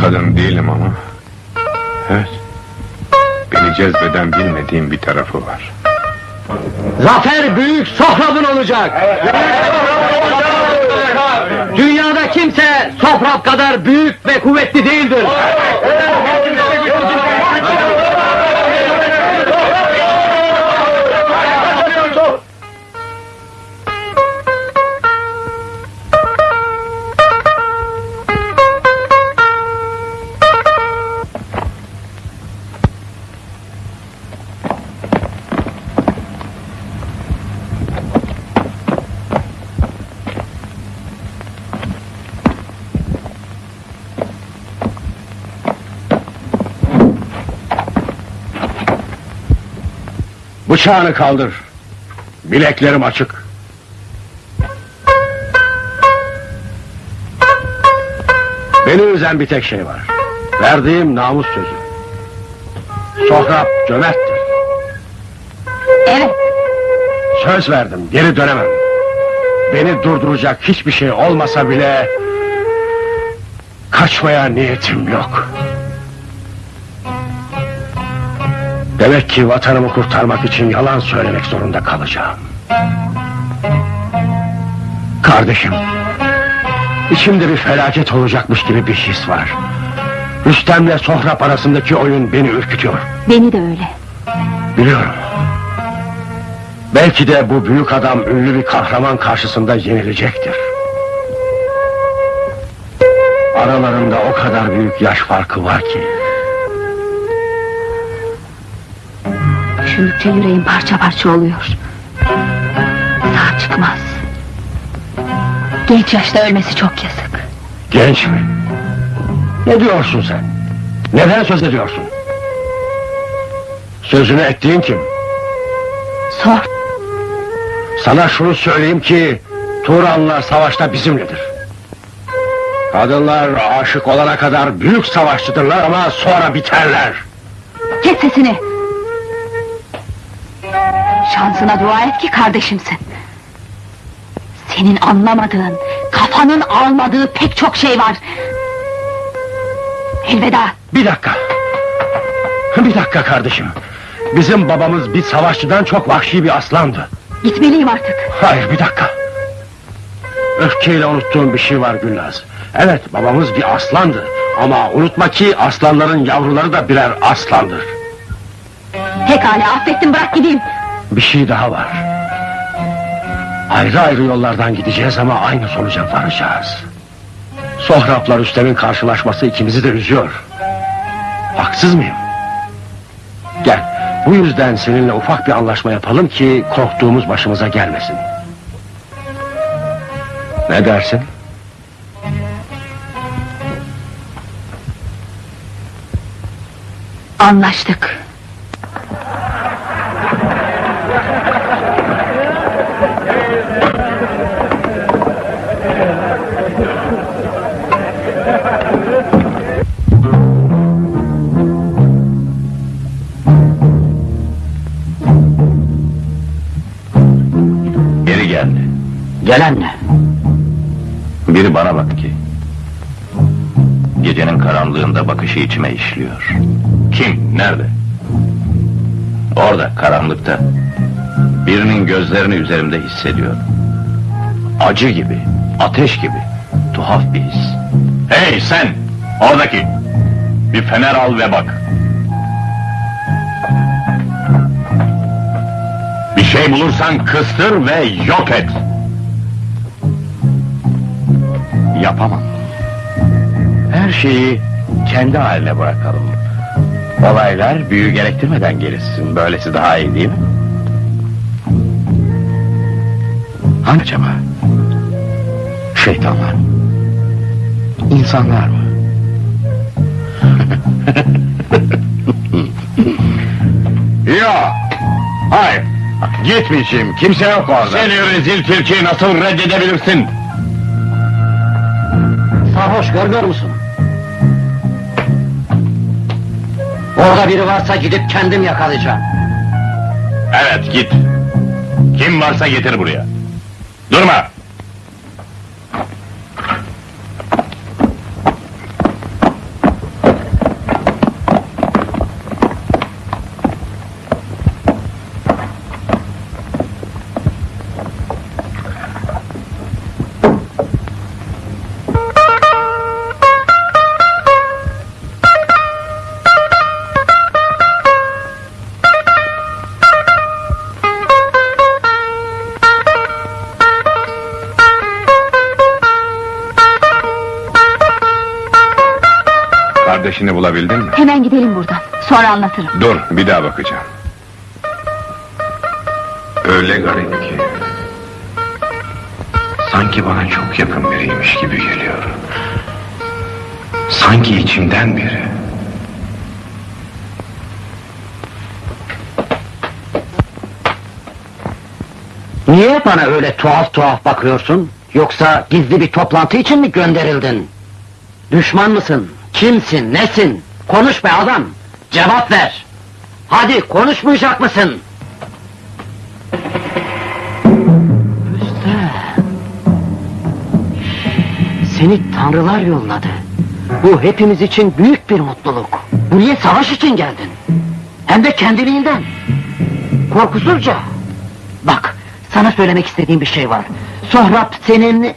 D: Kadın değilim ama. Evet. Beni cezbeden bilmediğim bir tarafı var.
G: Zafer büyük Sohrab'ın olacak. Dünyada kimse Sohrab kadar büyük ve kuvvetli değildir.
D: Bıçağını kaldır. Bileklerim açık. Beni üzen bir tek şey var. Verdiğim namus sözü. Sohrab cömerttir.
H: Evet,
D: Söz verdim, geri dönemem. Beni durduracak hiçbir şey olmasa bile... ...kaçmaya niyetim yok. Demek ki vatanımı kurtarmak için yalan söylemek zorunda kalacağım. Kardeşim, içimde bir felaket olacakmış gibi bir his var. Rüstem'le Sohrab arasındaki oyun beni ürkütüyor.
H: beni de öyle.
D: Biliyorum. Belki de bu büyük adam ünlü bir kahraman karşısında yenilecektir. Aralarında o kadar büyük yaş farkı var ki.
H: Düşündükçe yüreğim parça parça oluyor. Sağ çıkmaz. Genç yaşta ölmesi çok yazık.
D: Genç mi? Ne diyorsun sen? Neden söz ediyorsun? Sözünü ettiğin kim?
H: Sor,
D: Sana şunu söyleyeyim ki Turanlılar savaşta bizimledir. Kadınlar aşık olana kadar büyük savaşçıdırlar ama sonra biterler.
H: kes sesini. Şansına dua et ki kardeşimsin. Senin anlamadığın, kafanın almadığı pek çok şey var. Elveda.
D: Bir dakika. Bir dakika kardeşim. Bizim babamız bir savaşçıdan çok vahşi bir aslandı.
H: Gitmeliyim artık.
D: Hayır bir dakika. Öfkeyle unuttuğum bir şey var Gülnaz. Evet babamız bir aslandı. Ama unutma ki aslanların yavruları da birer aslandır.
H: Pekala affettim bırak gideyim.
D: Bir şey daha var. Ayrı ayrı yollardan gideceğiz ama aynı sonuca varacağız. Sohrab'la Rüstem'in karşılaşması ikimizi de üzüyor. Haksız mıyım? Gel, bu yüzden seninle ufak bir anlaşma yapalım ki korktuğumuz başımıza gelmesin. Ne dersin?
H: Anlaştık.
G: Gelen ne?
C: Biri bana bak ki. Gecenin karanlığında bakışı içime işliyor. Kim? Nerede? Orada, karanlıkta. Birinin gözlerini üzerimde hissediyorum. Acı gibi, ateş gibi. Tuhaf bir his. Hey sen! Oradaki! Bir fener al ve bak. Bir şey bulursan kıstır ve yok et. Yapamam. Her şeyi kendi haline bırakalım. Olaylar büyü gerektirmeden gelişsin. Böylesi daha iyi değil mi? Hangi acaba? Şeytanlar mı? İnsanlar mı?
D: Yok. Hayır. Gitmişim. Kimse yok orada.
C: Seni rezil tilki nasıl reddedebilirsin?
G: Sarhoş görmüyor musun? Orada biri varsa gidip kendim yakalayacağım.
C: Evet git. Kim varsa getir buraya. Durma.
D: Kardeşini bulabildin mi?
H: Hemen gidelim buradan. Sonra anlatırım.
D: Dur, bir daha bakacağım. Öyle garip ki... Sanki bana çok yakın biriymiş gibi geliyor. Sanki içimden biri.
G: Niye bana öyle tuhaf tuhaf bakıyorsun? Yoksa gizli bir toplantı için mi gönderildin? Düşman mısın? Kimsin? Nesin? Konuş be adam! Cevap ver! Hadi konuşmayacak mısın? Rüstem! Seni tanrılar yolladı. Bu hepimiz için büyük bir mutluluk. Buraya savaş için geldin. Hem de kendiliğinden. Korkusuzca. Bak, sana söylemek istediğim bir şey var. Sohrab senin...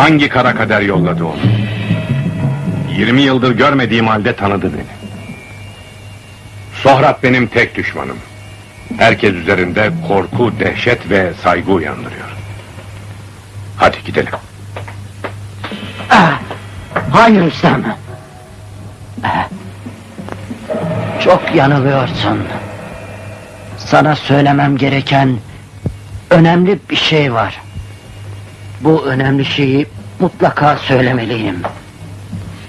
D: Hangi kara kader yolladı onu? 20 yıldır görmediğim halde tanıdı beni. Sohrab benim tek düşmanım. Herkes üzerinde korku, dehşet ve saygı uyandırıyor. Hadi gidelim.
G: Ah, Hayır Rüstem. Ah, Çok yanılıyorsun. Sana söylemem gereken önemli bir şey var. Bu önemli şeyi mutlaka söylemeliyim.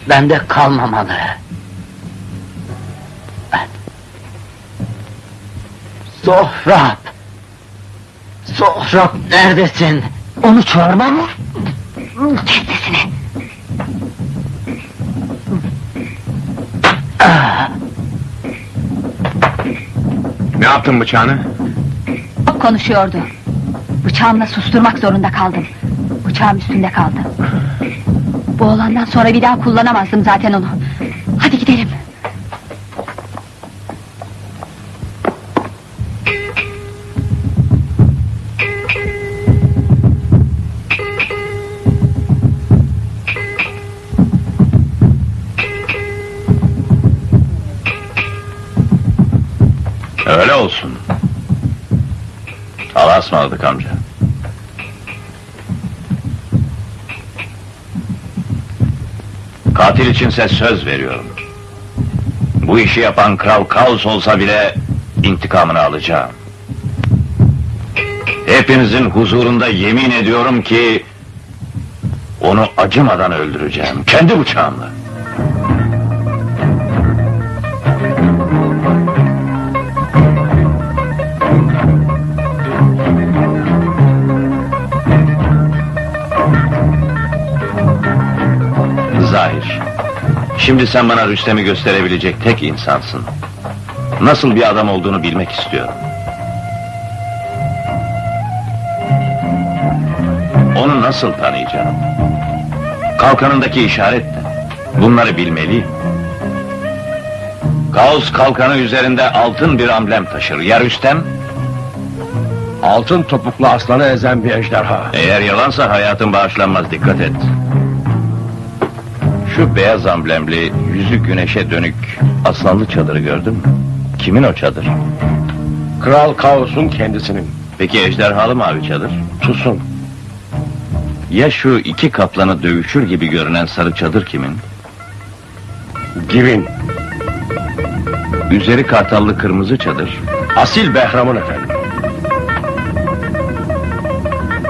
G: Bende kalmamalı. Sohrab! Sohrab neredesin? Onu çağırmam mı? Kes sesini.
D: Ne yaptın bıçağını?
H: Konuşuyordu. Bıçağımla susturmak zorunda kaldım. Bıçağım üstünde kaldı. Bu olandan sonra bir daha kullanamazdım zaten onu. Hadi gidelim.
C: Öyle olsun. Allah'a ısmarladık amca. Katil içinse söz veriyorum. Bu işi yapan Kral Kaos olsa bile intikamını alacağım. Hepinizin huzurunda yemin ediyorum ki onu acımadan öldüreceğim. Kendi bıçağımla. Şimdi sen bana Rüstem'i gösterebilecek tek insansın. Nasıl bir adam olduğunu bilmek istiyorum. Onu nasıl tanıyacağım? Kalkanındaki işaret ne? Bunları bilmeliyim. Kaos kalkanı üzerinde altın bir amblem taşır. Ya Rüstem?
D: Altın topuklu aslanı ezen bir ejderha.
C: Eğer yalansa hayatın bağışlanmaz dikkat et. Şu beyaz amblemli, yüzü güneşe dönük aslanlı çadırı gördün mü? Kimin o çadır?
D: Kral Kaos'un kendisinin.
C: Peki ejderhalı mavi çadır?
D: Tusun.
C: Ya şu iki kaplanı dövüşür gibi görünen sarı çadır kimin?
D: Givin.
C: Üzeri kartallı kırmızı çadır.
D: Asil Behram'ın efendim.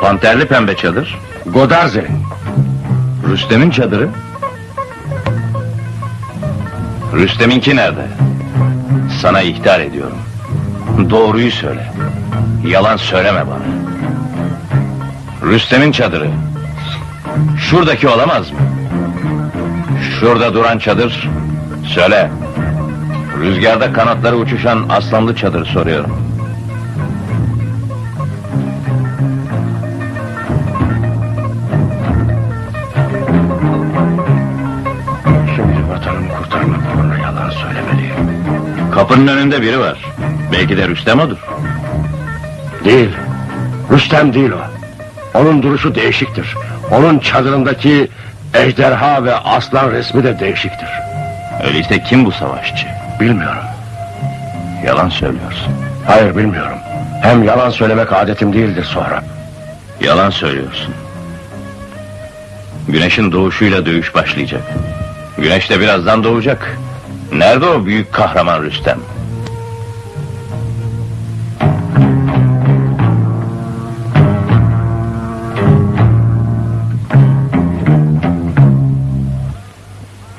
C: Panterli pembe çadır.
D: Godarze'nin.
C: Rüstem'in çadırı. Rüstem'inki nerede? Sana ihtar ediyorum. Doğruyu söyle. Yalan söyleme bana. Rüstem'in çadırı. Şuradaki olamaz mı? Şurada duran çadır. Söyle. Rüzgarda kanatları uçuşan aslanlı çadır soruyorum. Kapının önünde biri var. Belki de Rüstem odur.
D: Değil. Rüstem değil o. Onun duruşu değişiktir. Onun çadırındaki ejderha ve aslan resmi de değişiktir.
C: Öyleyse kim bu savaşçı?
D: Bilmiyorum.
C: Yalan söylüyorsun.
D: Hayır bilmiyorum. Hem yalan söylemek adetim değildir sonra.
C: Yalan söylüyorsun. Güneşin doğuşuyla dövüş başlayacak. Güneş de birazdan doğacak. Nerede o büyük kahraman Rüstem?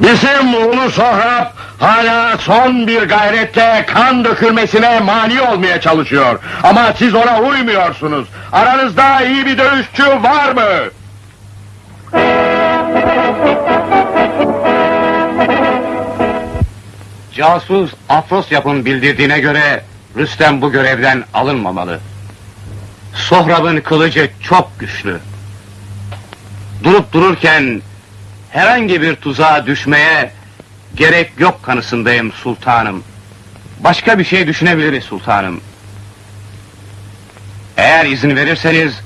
D: Bizim Ulu Sohrab hala son bir gayretle kan dökülmesine mani olmaya çalışıyor. Ama siz ona uymuyorsunuz. Aranızda iyi bir dövüşçü var mı?
E: Casus Afrosyap'ın bildirdiğine göre Rüstem bu görevden alınmamalı. Sohrab'ın kılıcı çok güçlü. Durup dururken herhangi bir tuzağa düşmeye gerek yok kanısındayım sultanım. Başka bir şey düşünebiliriz sultanım. Eğer izin verirseniz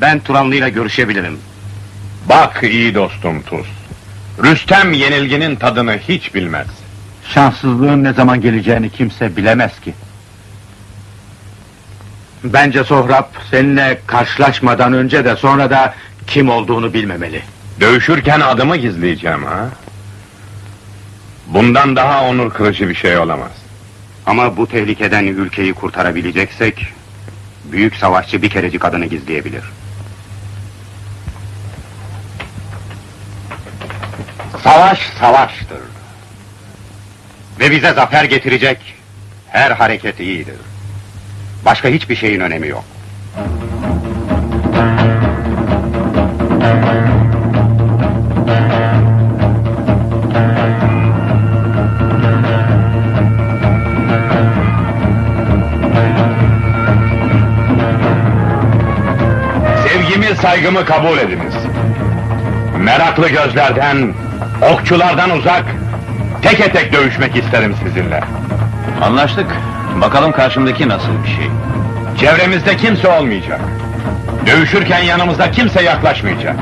E: ben Turanlı ile görüşebilirim.
D: Bak iyi dostum Tuz. Rüstem yenilginin tadını hiç bilmez.
E: Şanssızlığın ne zaman geleceğini kimse bilemez ki. Bence Sohrab seninle karşılaşmadan önce de sonra da kim olduğunu bilmemeli.
D: Dövüşürken adımı gizleyeceğim ha? Bundan daha onur kırıcı bir şey olamaz.
E: Ama bu tehlikeden ülkeyi kurtarabileceksek... ...büyük savaşçı bir kerecik adını gizleyebilir. Savaş savaştır. Ve bize zafer getirecek her hareket iyidir. Başka hiçbir şeyin önemi yok.
D: Sevgimi, saygımı kabul ediniz. Meraklı gözlerden, okçulardan uzak, teke tek dövüşmek isterim sizinle.
C: Anlaştık. Bakalım karşımdaki nasıl bir şey.
D: Çevremizde kimse olmayacak. Dövüşürken yanımızda kimse yaklaşmayacak.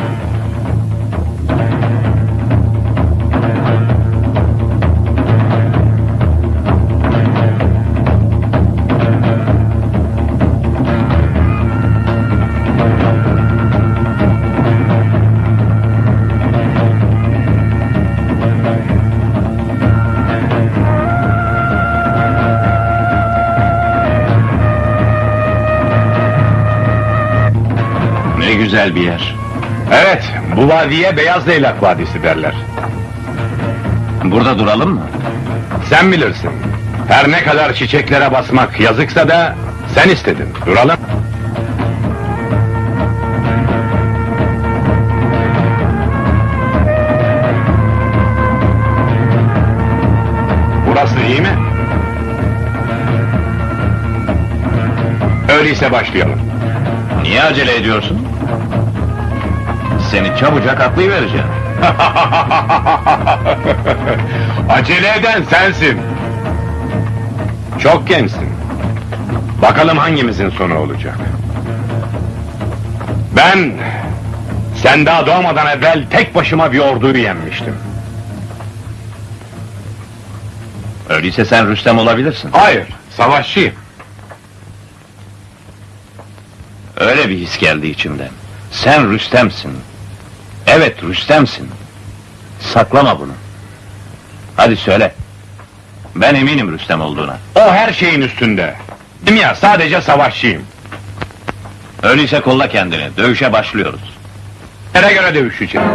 C: Güzel bir yer.
D: Evet, bu vadiye Beyaz Leylak Vadisi derler.
C: Burada duralım mı?
D: Sen bilirsin. Her ne kadar çiçeklere basmak yazıksa da sen istedin. Duralım. Burası iyi mi? Öyleyse başlayalım.
C: Niye acele ediyorsun? Seni çabucak atlayıvereceğim.
D: Acele eden sensin. Çok gençsin. Bakalım hangimizin sonu olacak. Ben sen daha doğmadan evvel tek başıma bir orduyu yenmiştim.
C: Öyleyse sen Rüstem olabilirsin.
D: Hayır, savaşçıyım.
C: Öyle bir his geldi içimden. Sen Rüstem'sin. Evet Rüstem'sin. Saklama bunu. Hadi söyle. Ben eminim Rüstem olduğuna.
D: O her şeyin üstünde. Değil mi ya, sadece savaşçıyım.
C: Öyleyse kolla kendini. Dövüşe başlıyoruz.
D: Nereye göre dövüşeceğim?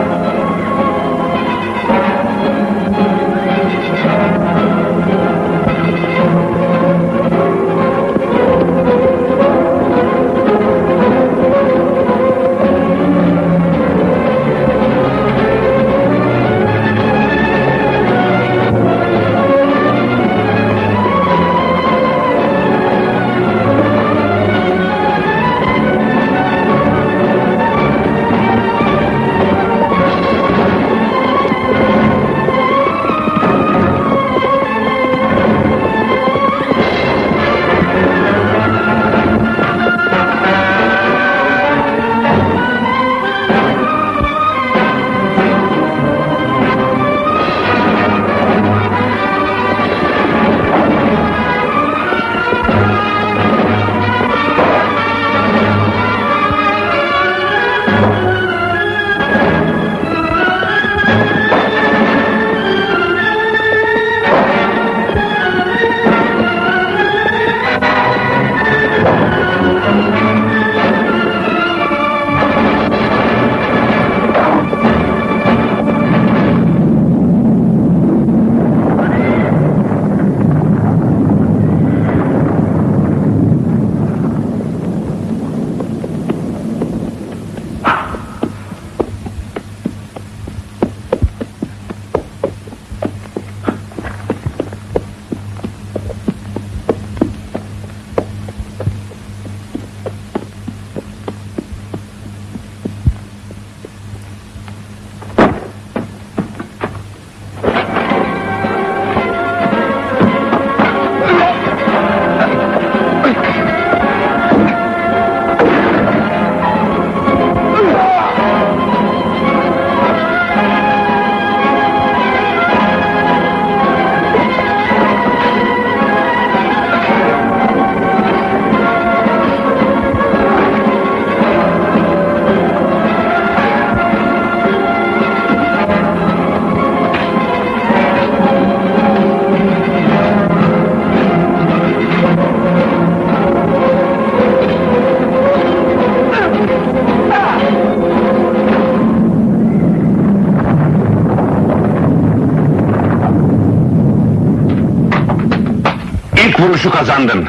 D: Vuruşu kazandın.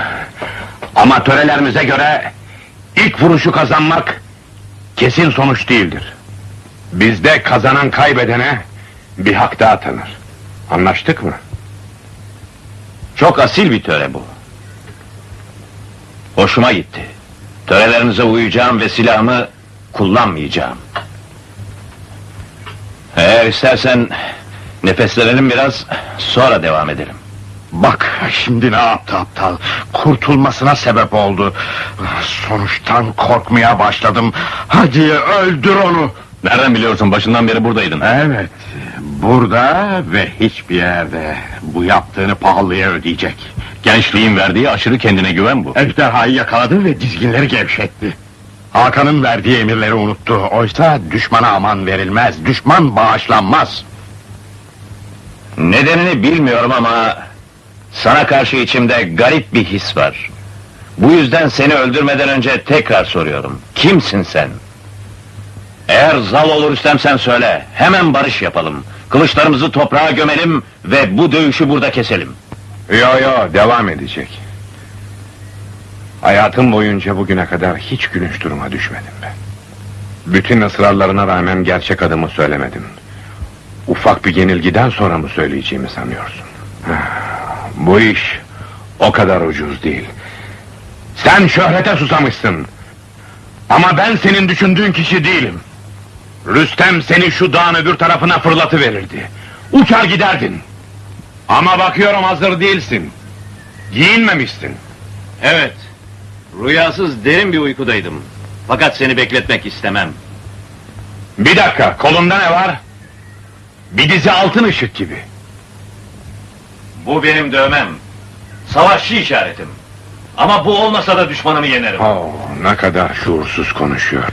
D: Ama törelerimize göre ilk vuruşu kazanmak kesin sonuç değildir. Bizde kazanan kaybedene bir hak daha tanır. Anlaştık mı?
C: Çok asil bir töre bu. Hoşuma gitti. Törelerinize uyacağım ve silahımı kullanmayacağım. Eğer istersen nefeslenelim biraz, sonra devam edelim.
D: Şimdi ne yaptı aptal? Kurtulmasına sebep oldu. Sonuçtan korkmaya başladım. Hadi öldür onu.
C: Nereden biliyorsun başından beri buradaydın?
D: Evet, burada ve hiçbir yerde bu yaptığını pahalıya ödeyecek.
C: Gençliğin verdiği aşırı kendine güven bu.
D: Ejderhayı yakaladı ve dizginleri gevşetti. Hakan'ın verdiği emirleri unuttu. Oysa düşmana aman verilmez, düşman bağışlanmaz.
C: Nedenini bilmiyorum ama sana karşı içimde garip bir his var. Bu yüzden seni öldürmeden önce tekrar soruyorum. Kimsin sen? Eğer zal olur istemsen söyle. Hemen barış yapalım. Kılıçlarımızı toprağa gömelim ve bu dövüşü burada keselim.
D: Yo yo, devam edecek. Hayatım boyunca bugüne kadar hiç gülünç duruma düşmedim ben. Bütün ısrarlarına rağmen gerçek adımı söylemedim. Ufak bir yenilgiden sonra mı söyleyeceğimi sanıyorsun? Bu iş o kadar ucuz değil. Sen şöhrete susamışsın. Ama ben senin düşündüğün kişi değilim. Rüstem seni şu dağın öbür tarafına fırlatıverirdi. Uçar giderdin. Ama bakıyorum hazır değilsin. Giyinmemişsin.
C: Evet. Rüyasız derin bir uykudaydım. Fakat seni bekletmek istemem.
D: Bir dakika, kolunda ne var? Bir dizi altın ışık gibi.
C: Bu benim dövmem. Savaşçı işaretim. Ama bu olmasa da düşmanımı yenerim.
D: Oh, ne kadar şuursuz konuşuyor.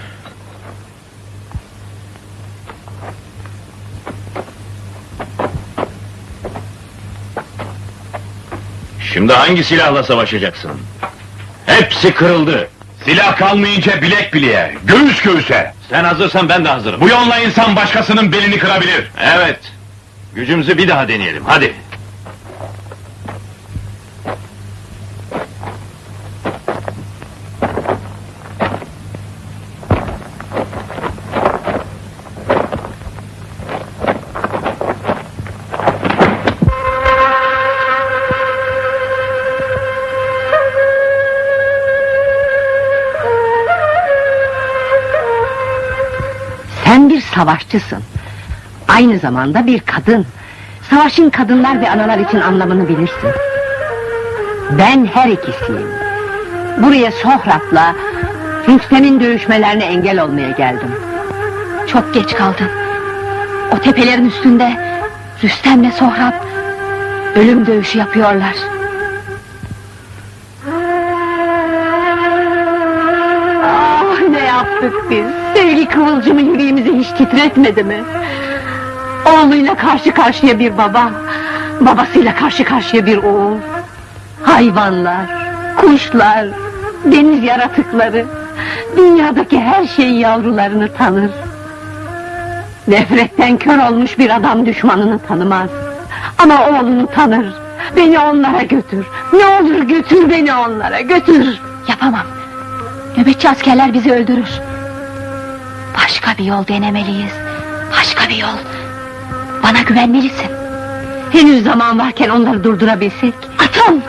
C: Şimdi hangi silahla savaşacaksın? Hepsi kırıldı.
D: Silah kalmayınca bilek bileğe, göğüs göğüse.
C: Sen hazırsan ben de hazırım.
D: Bu yolla insan başkasının belini kırabilir.
C: Evet. Gücümüzü bir daha deneyelim. Hadi.
F: Savaşçısın. Aynı zamanda bir kadın. Savaşın kadınlar ve analar için anlamını bilirsin. Ben her ikisiyim. Buraya Sohrab'la Rüstem'in dövüşmelerine engel olmaya geldim.
H: Çok geç kaldın. O tepelerin üstünde Rüstem'le Sohrab ölüm dövüşü yapıyorlar.
F: Ah ne yaptık biz? Sevgi kıvılcımı yüreğimizi hiç titretmedi mi? Oğluyla karşı karşıya bir baba, babasıyla karşı karşıya bir oğul. Hayvanlar, kuşlar, deniz yaratıkları, dünyadaki her şey yavrularını tanır. Nefretten kör olmuş bir adam düşmanını tanımaz. Ama oğlunu tanır. Beni onlara götür. Ne olur götür beni onlara, götür.
H: Yapamam. Nöbetçi askerler bizi öldürür. Başka bir yol denemeliyiz. Başka bir yol. Bana güvenmelisin.
F: Henüz zaman varken onları durdurabilsek.
H: Atıl!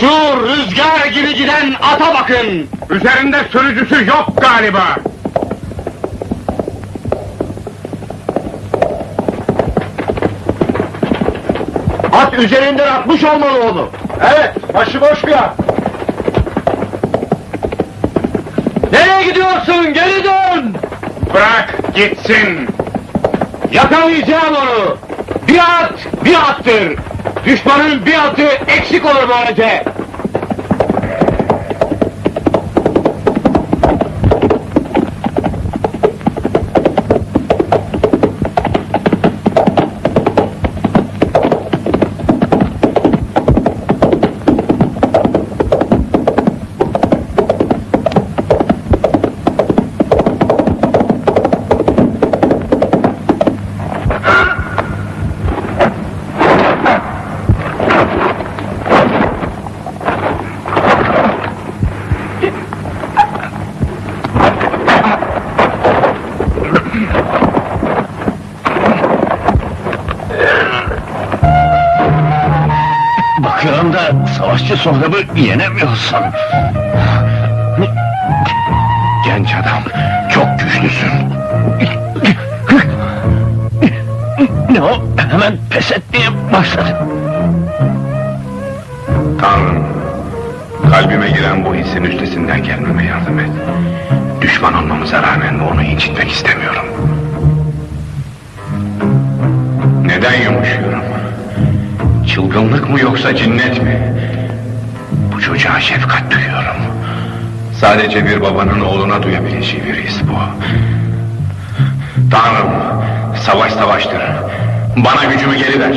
D: Şu rüzgar gibi giden ata bakın. Üzerinde sürücüsü yok galiba. At üzerinden atmış olmalı onu. Evet, başıboş bir at. Nereye gidiyorsun? Geri dön! Bırak gitsin. Yakalayacağım onu. Bir at, bir attır. Düşmanın bir atı eksik olur böylece.
C: Sohrabı yenemiyorsun. Genç adam, çok güçlüsün. Ne o? Hemen pes etmeye başladın.
D: Tanrım, kalbime giren bu hissin üstesinden gelmeme yardım et. Düşman olmamıza rağmen onu incitmek istemiyorum. Sadece bir babanın oğluna duyabileceği bir his bu. Tanrım, savaş savaştır. Bana gücümü geri ver.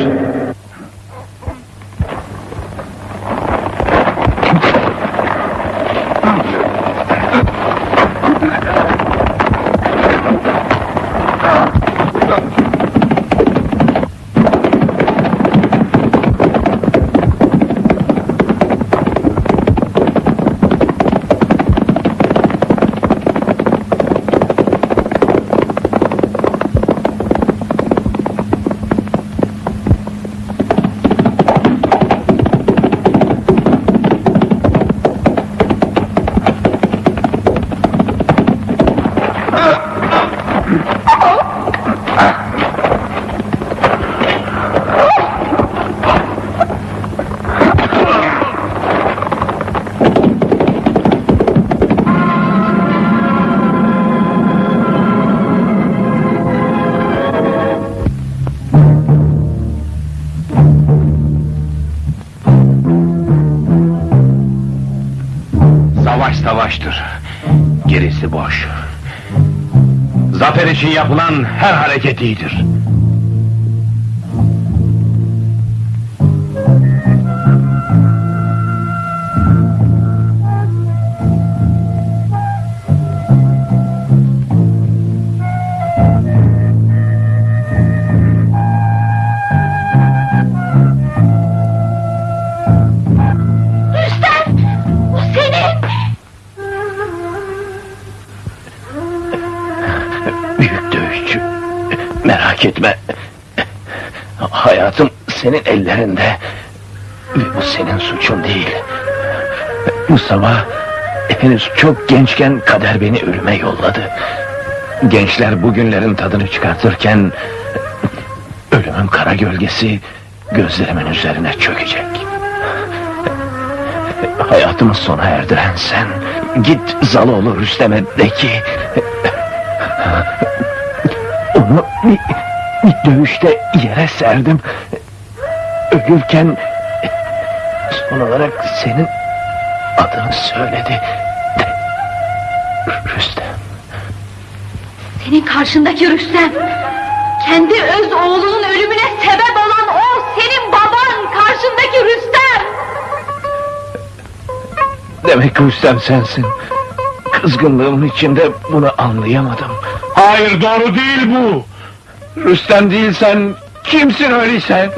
C: İçin yapılan her hareket iyidir.
H: Senin
C: ellerinde. Bu senin suçun değil. Bu sabah henüz çok gençken kader beni ölüme yolladı. Gençler bugünlerin tadını çıkartırken ölümün kara gölgesi gözlerimin üzerine çökecek. Hayatımı sona erdiren sen. Git Zaloğlu Rüstem'e de ki onu bir, bir dövüşte yere serdim. Ölürken son olarak senin adını söyledi. Rüstem.
H: Senin karşındaki Rüstem! Kendi öz oğlunun ölümüne sebep olan o senin baban! Karşındaki Rüstem!
C: Demek Rüstem sensin. Kızgınlığımın içinde bunu anlayamadım.
E: Hayır doğru değil bu.
C: Rüstem değilsen kimsin öyleyse?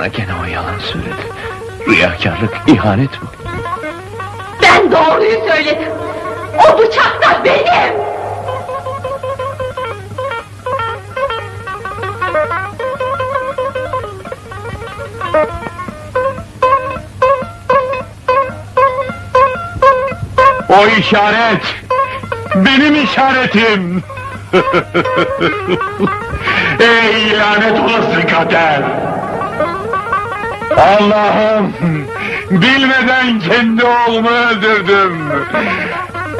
C: Bana gene o yalan söyledi. Riyakarlık, ihanet bu.
H: Ben doğruyu söyledim! O bıçak da benim!
E: O işaret benim işaretim. Ey lanet olası kader. Allah'ım bilmeden kendi oğlumu öldürdüm.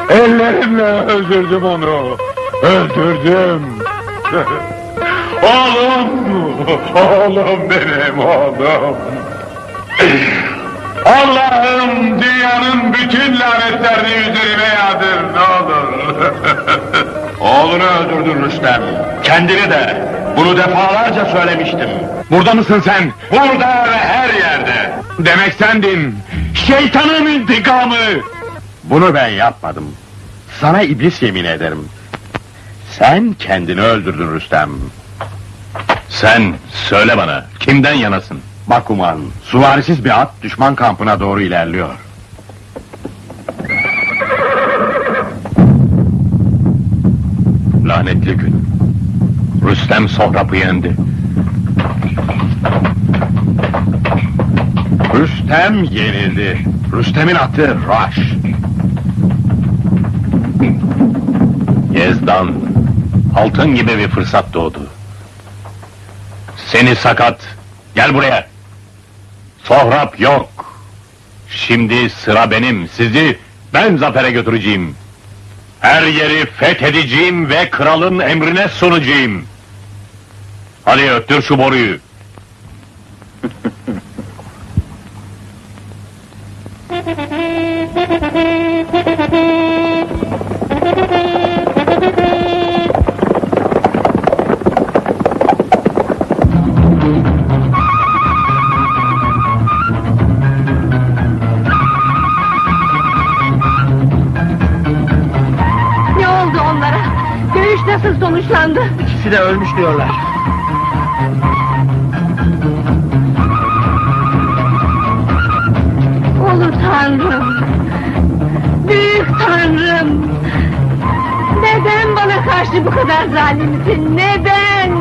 E: Ellerimle öldürdüm onu. Öldürdüm. oğlum, oğlum benim oğlum. Allah'ım dünyanın bütün lanetlerini üzerime yağdır ne olur. Oğlunu öldürdün Rüstem. Kendini de. Bunu defalarca söylemiştim. Burada mısın sen? Burada ve her yerde. Demek sendin. Şeytanın intikamı. Bunu ben yapmadım. Sana iblis yemin ederim. Sen kendini öldürdün Rüstem. Sen söyle bana kimden yanasın? Bakuman, suvarisiz bir at düşman kampına doğru ilerliyor.
I: lanetli gün. Rüstem Sohrab'ı yendi.
A: Rüstem yenildi. Rüstem'in atı Raş.
I: Yezdan, altın gibi bir fırsat doğdu. Seni sakat, gel buraya. Sohrab yok. Şimdi sıra benim, sizi ben zafere götüreceğim. Her yeri fethedeceğim ve kralın emrine sunacağım. Hadi öttür şu boruyu.
F: Ne oldu onlara? Dövüş nasıl sonuçlandı?
B: İkisi de ölmüş diyorlar.
F: Büyük Tanrım! Neden bana karşı bu kadar zalimsin? Neden?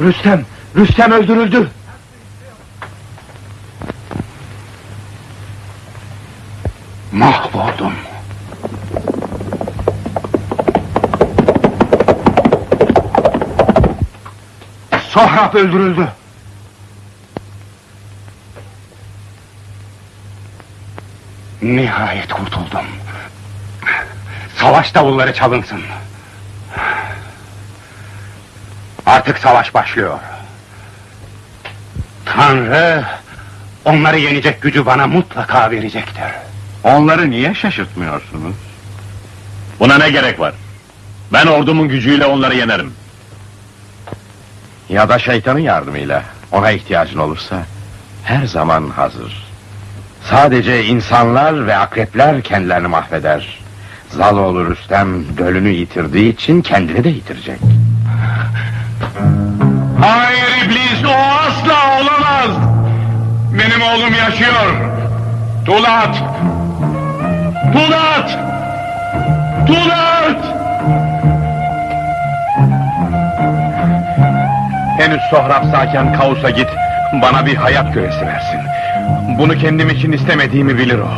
D: Rüstem, Rüstem öldürüldü. Sohrab öldürüldü. Nihayet kurtuldum. Savaş davulları çalınsın. Artık savaş başlıyor. Tanrı onları yenecek gücü bana mutlaka verecektir.
A: Onları niye şaşırtmıyorsunuz?
I: Buna ne gerek var? Ben ordumun gücüyle onları yenerim.
A: Ya da şeytanın yardımıyla. Ona ihtiyacın olursa her zaman hazır. Sadece insanlar ve akrepler kendilerini mahveder. Zaloğlu Rüstem gölünü yitirdiği için kendini de yitirecek.
D: Hayır iblis o asla olamaz. Benim oğlum yaşıyor. Tulat! Tulat! Tulat! Henüz Sohrab sağken Kaus'a git. Bana bir hayat küresi versin. Bunu kendim için istemediğimi bilir o.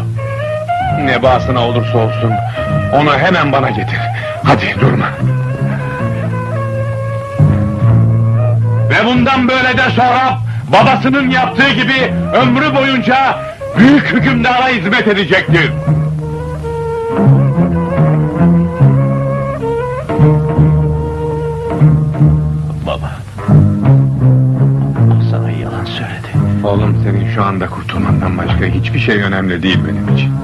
D: Ne bahasına olursa olsun onu hemen bana getir. Hadi durma. Ve bundan böyle de Sohrab babasının yaptığı gibi ömrü boyunca büyük hükümdara hizmet edecektir. Şu anda kurtulmandan başka hiçbir şey önemli değil benim için.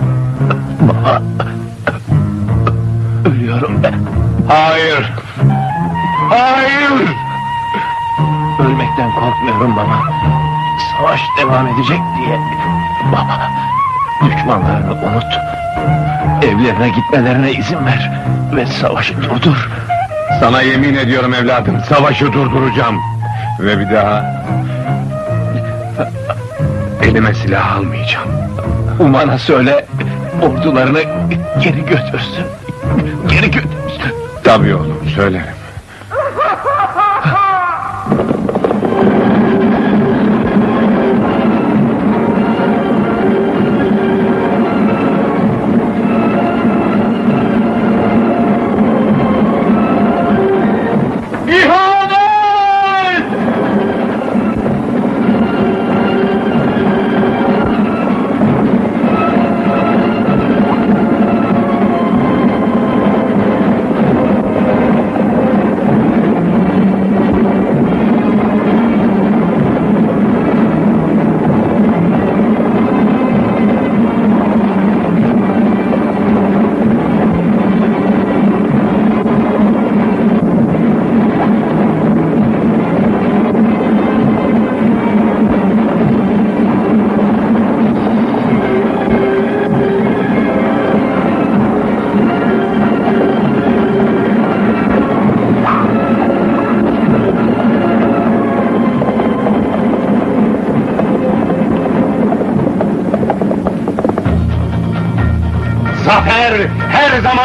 I: Baba. Ölüyorum ben.
D: Hayır! Hayır!
I: Ölmekten korkmuyorum baba. Savaş devam edecek diye. Baba. Düşmanlarını unut. Evlerine gitmelerine izin ver. Ve savaşı durdur.
D: Sana yemin ediyorum evladım, savaşı durduracağım. Ve bir daha... Elime silah almayacağım.
I: Uman'a söyle. Ordularını geri götürsün. Geri götürsün.
D: Tabii oğlum, söylerim.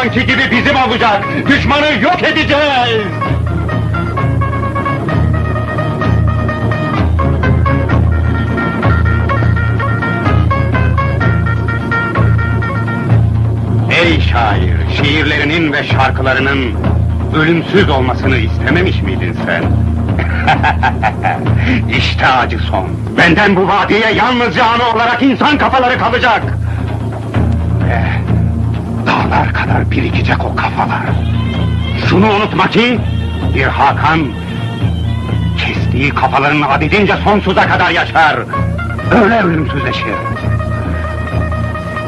E: Zamanki gibi bizim olacak. Düşmanı yok edeceğiz. Ey şair, şiirlerinin ve şarkılarının ölümsüz olmasını istememiş miydin sen? işte acı son. Benden bu vadiye yalnızca anı olarak insan kafaları kalacak. Kadar birikecek o kafalar. Şunu unutma ki bir Hakan kestiği kafaların adedince sonsuza kadar yaşar. Öyle ölümsüzleşir.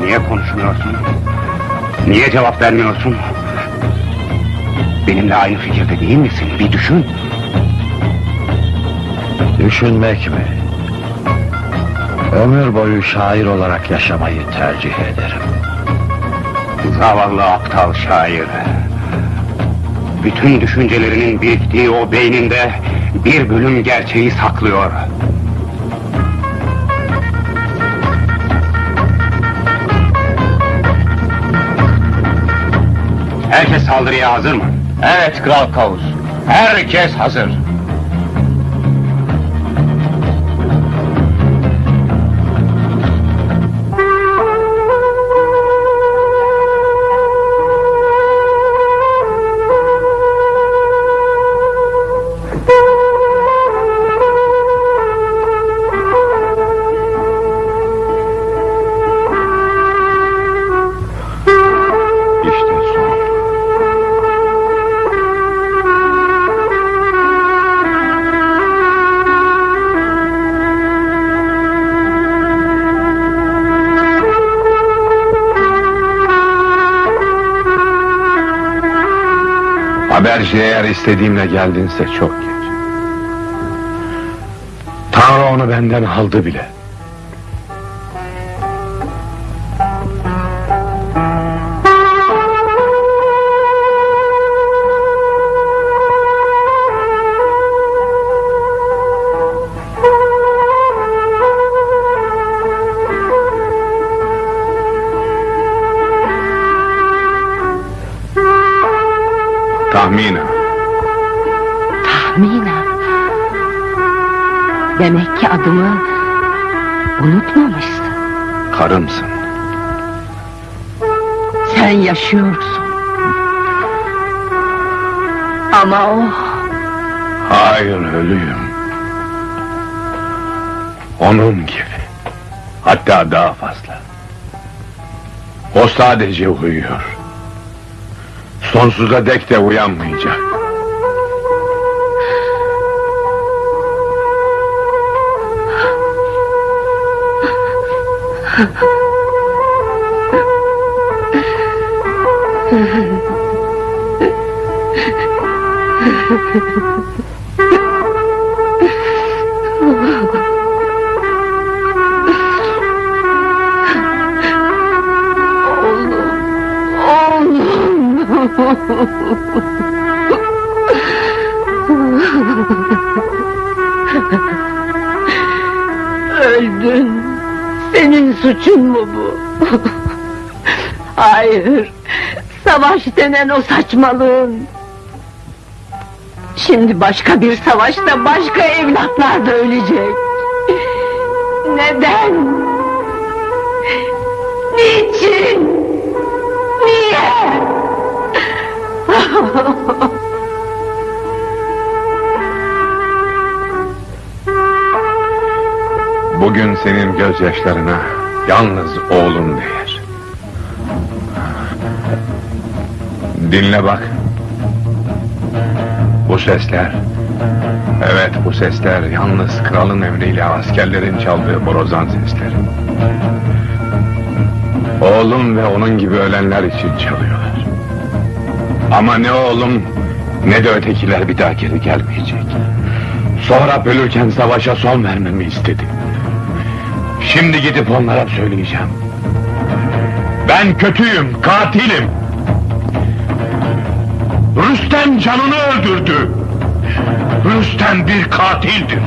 E: Niye konuşmuyorsun? Niye cevap vermiyorsun? Benimle aynı fikirde değil misin? Bir düşün.
G: Düşünmek mi? Ömür boyu şair olarak yaşamayı tercih ederim.
E: Zavallı aptal şair. Bütün düşüncelerinin biriktiği o beyninde bir bölüm gerçeği saklıyor. Herkes saldırıya hazır mı?
C: Evet Kral Kavus.
E: Herkes hazır.
D: Haberci eğer istediğimle geldinse çok geç. Tanrı onu benden aldı bile. Karımsın.
F: Sen yaşıyorsun. Ama o
D: Hayır ölüyüm. Onun gibi. Hatta daha fazla. O sadece uyuyor. Sonsuza dek de uyanmayacak.
F: Ha ha ha. Hayır. Savaş denen o saçmalığın. Şimdi başka bir savaşta başka evlatlar da ölecek. Neden? Niçin? Niye?
D: Bugün senin gözyaşlarına yalnız oğlum değer. Dinle bak. Bu sesler, evet bu sesler yalnız kralın emriyle askerlerin çaldığı borazan sesleri. Oğlum ve onun gibi ölenler için çalıyorlar. Ama ne oğlum ne de ötekiler bir daha geri gelmeyecek. Sonra ölürken savaşa son vermemi istedi. Şimdi gidip onlara söyleyeceğim. Ben kötüyüm, katilim. Rüstem canını öldürdü. Rüstem bir katildir.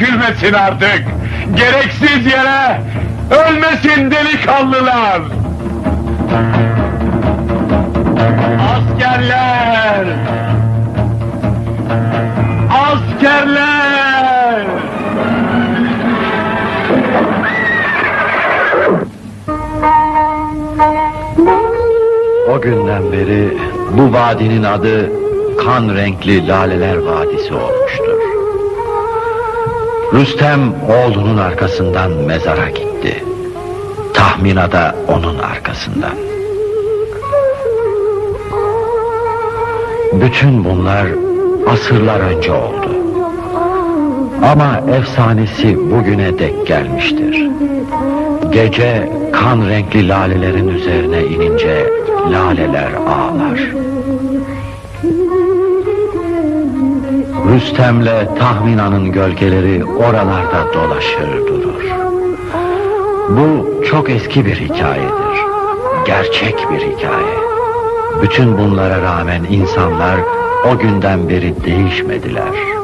D: Dökülmesin artık! Gereksiz yere ölmesin delikanlılar! Askerler! Askerler!
J: O günden beri bu vadinin adı kan renkli laleler vadisi olmuştur. Rüstem oğlunun arkasından mezara gitti. Tahmina da onun arkasından. Bütün bunlar asırlar önce oldu. Ama efsanesi bugüne dek gelmiştir. Gece kan renkli lalelerin üzerine inince laleler ağlar. Rüstem'le Tahmina'nın gölgeleri oralarda dolaşır durur. Bu çok eski bir hikayedir. Gerçek bir hikaye. Bütün bunlara rağmen insanlar o günden beri değişmediler.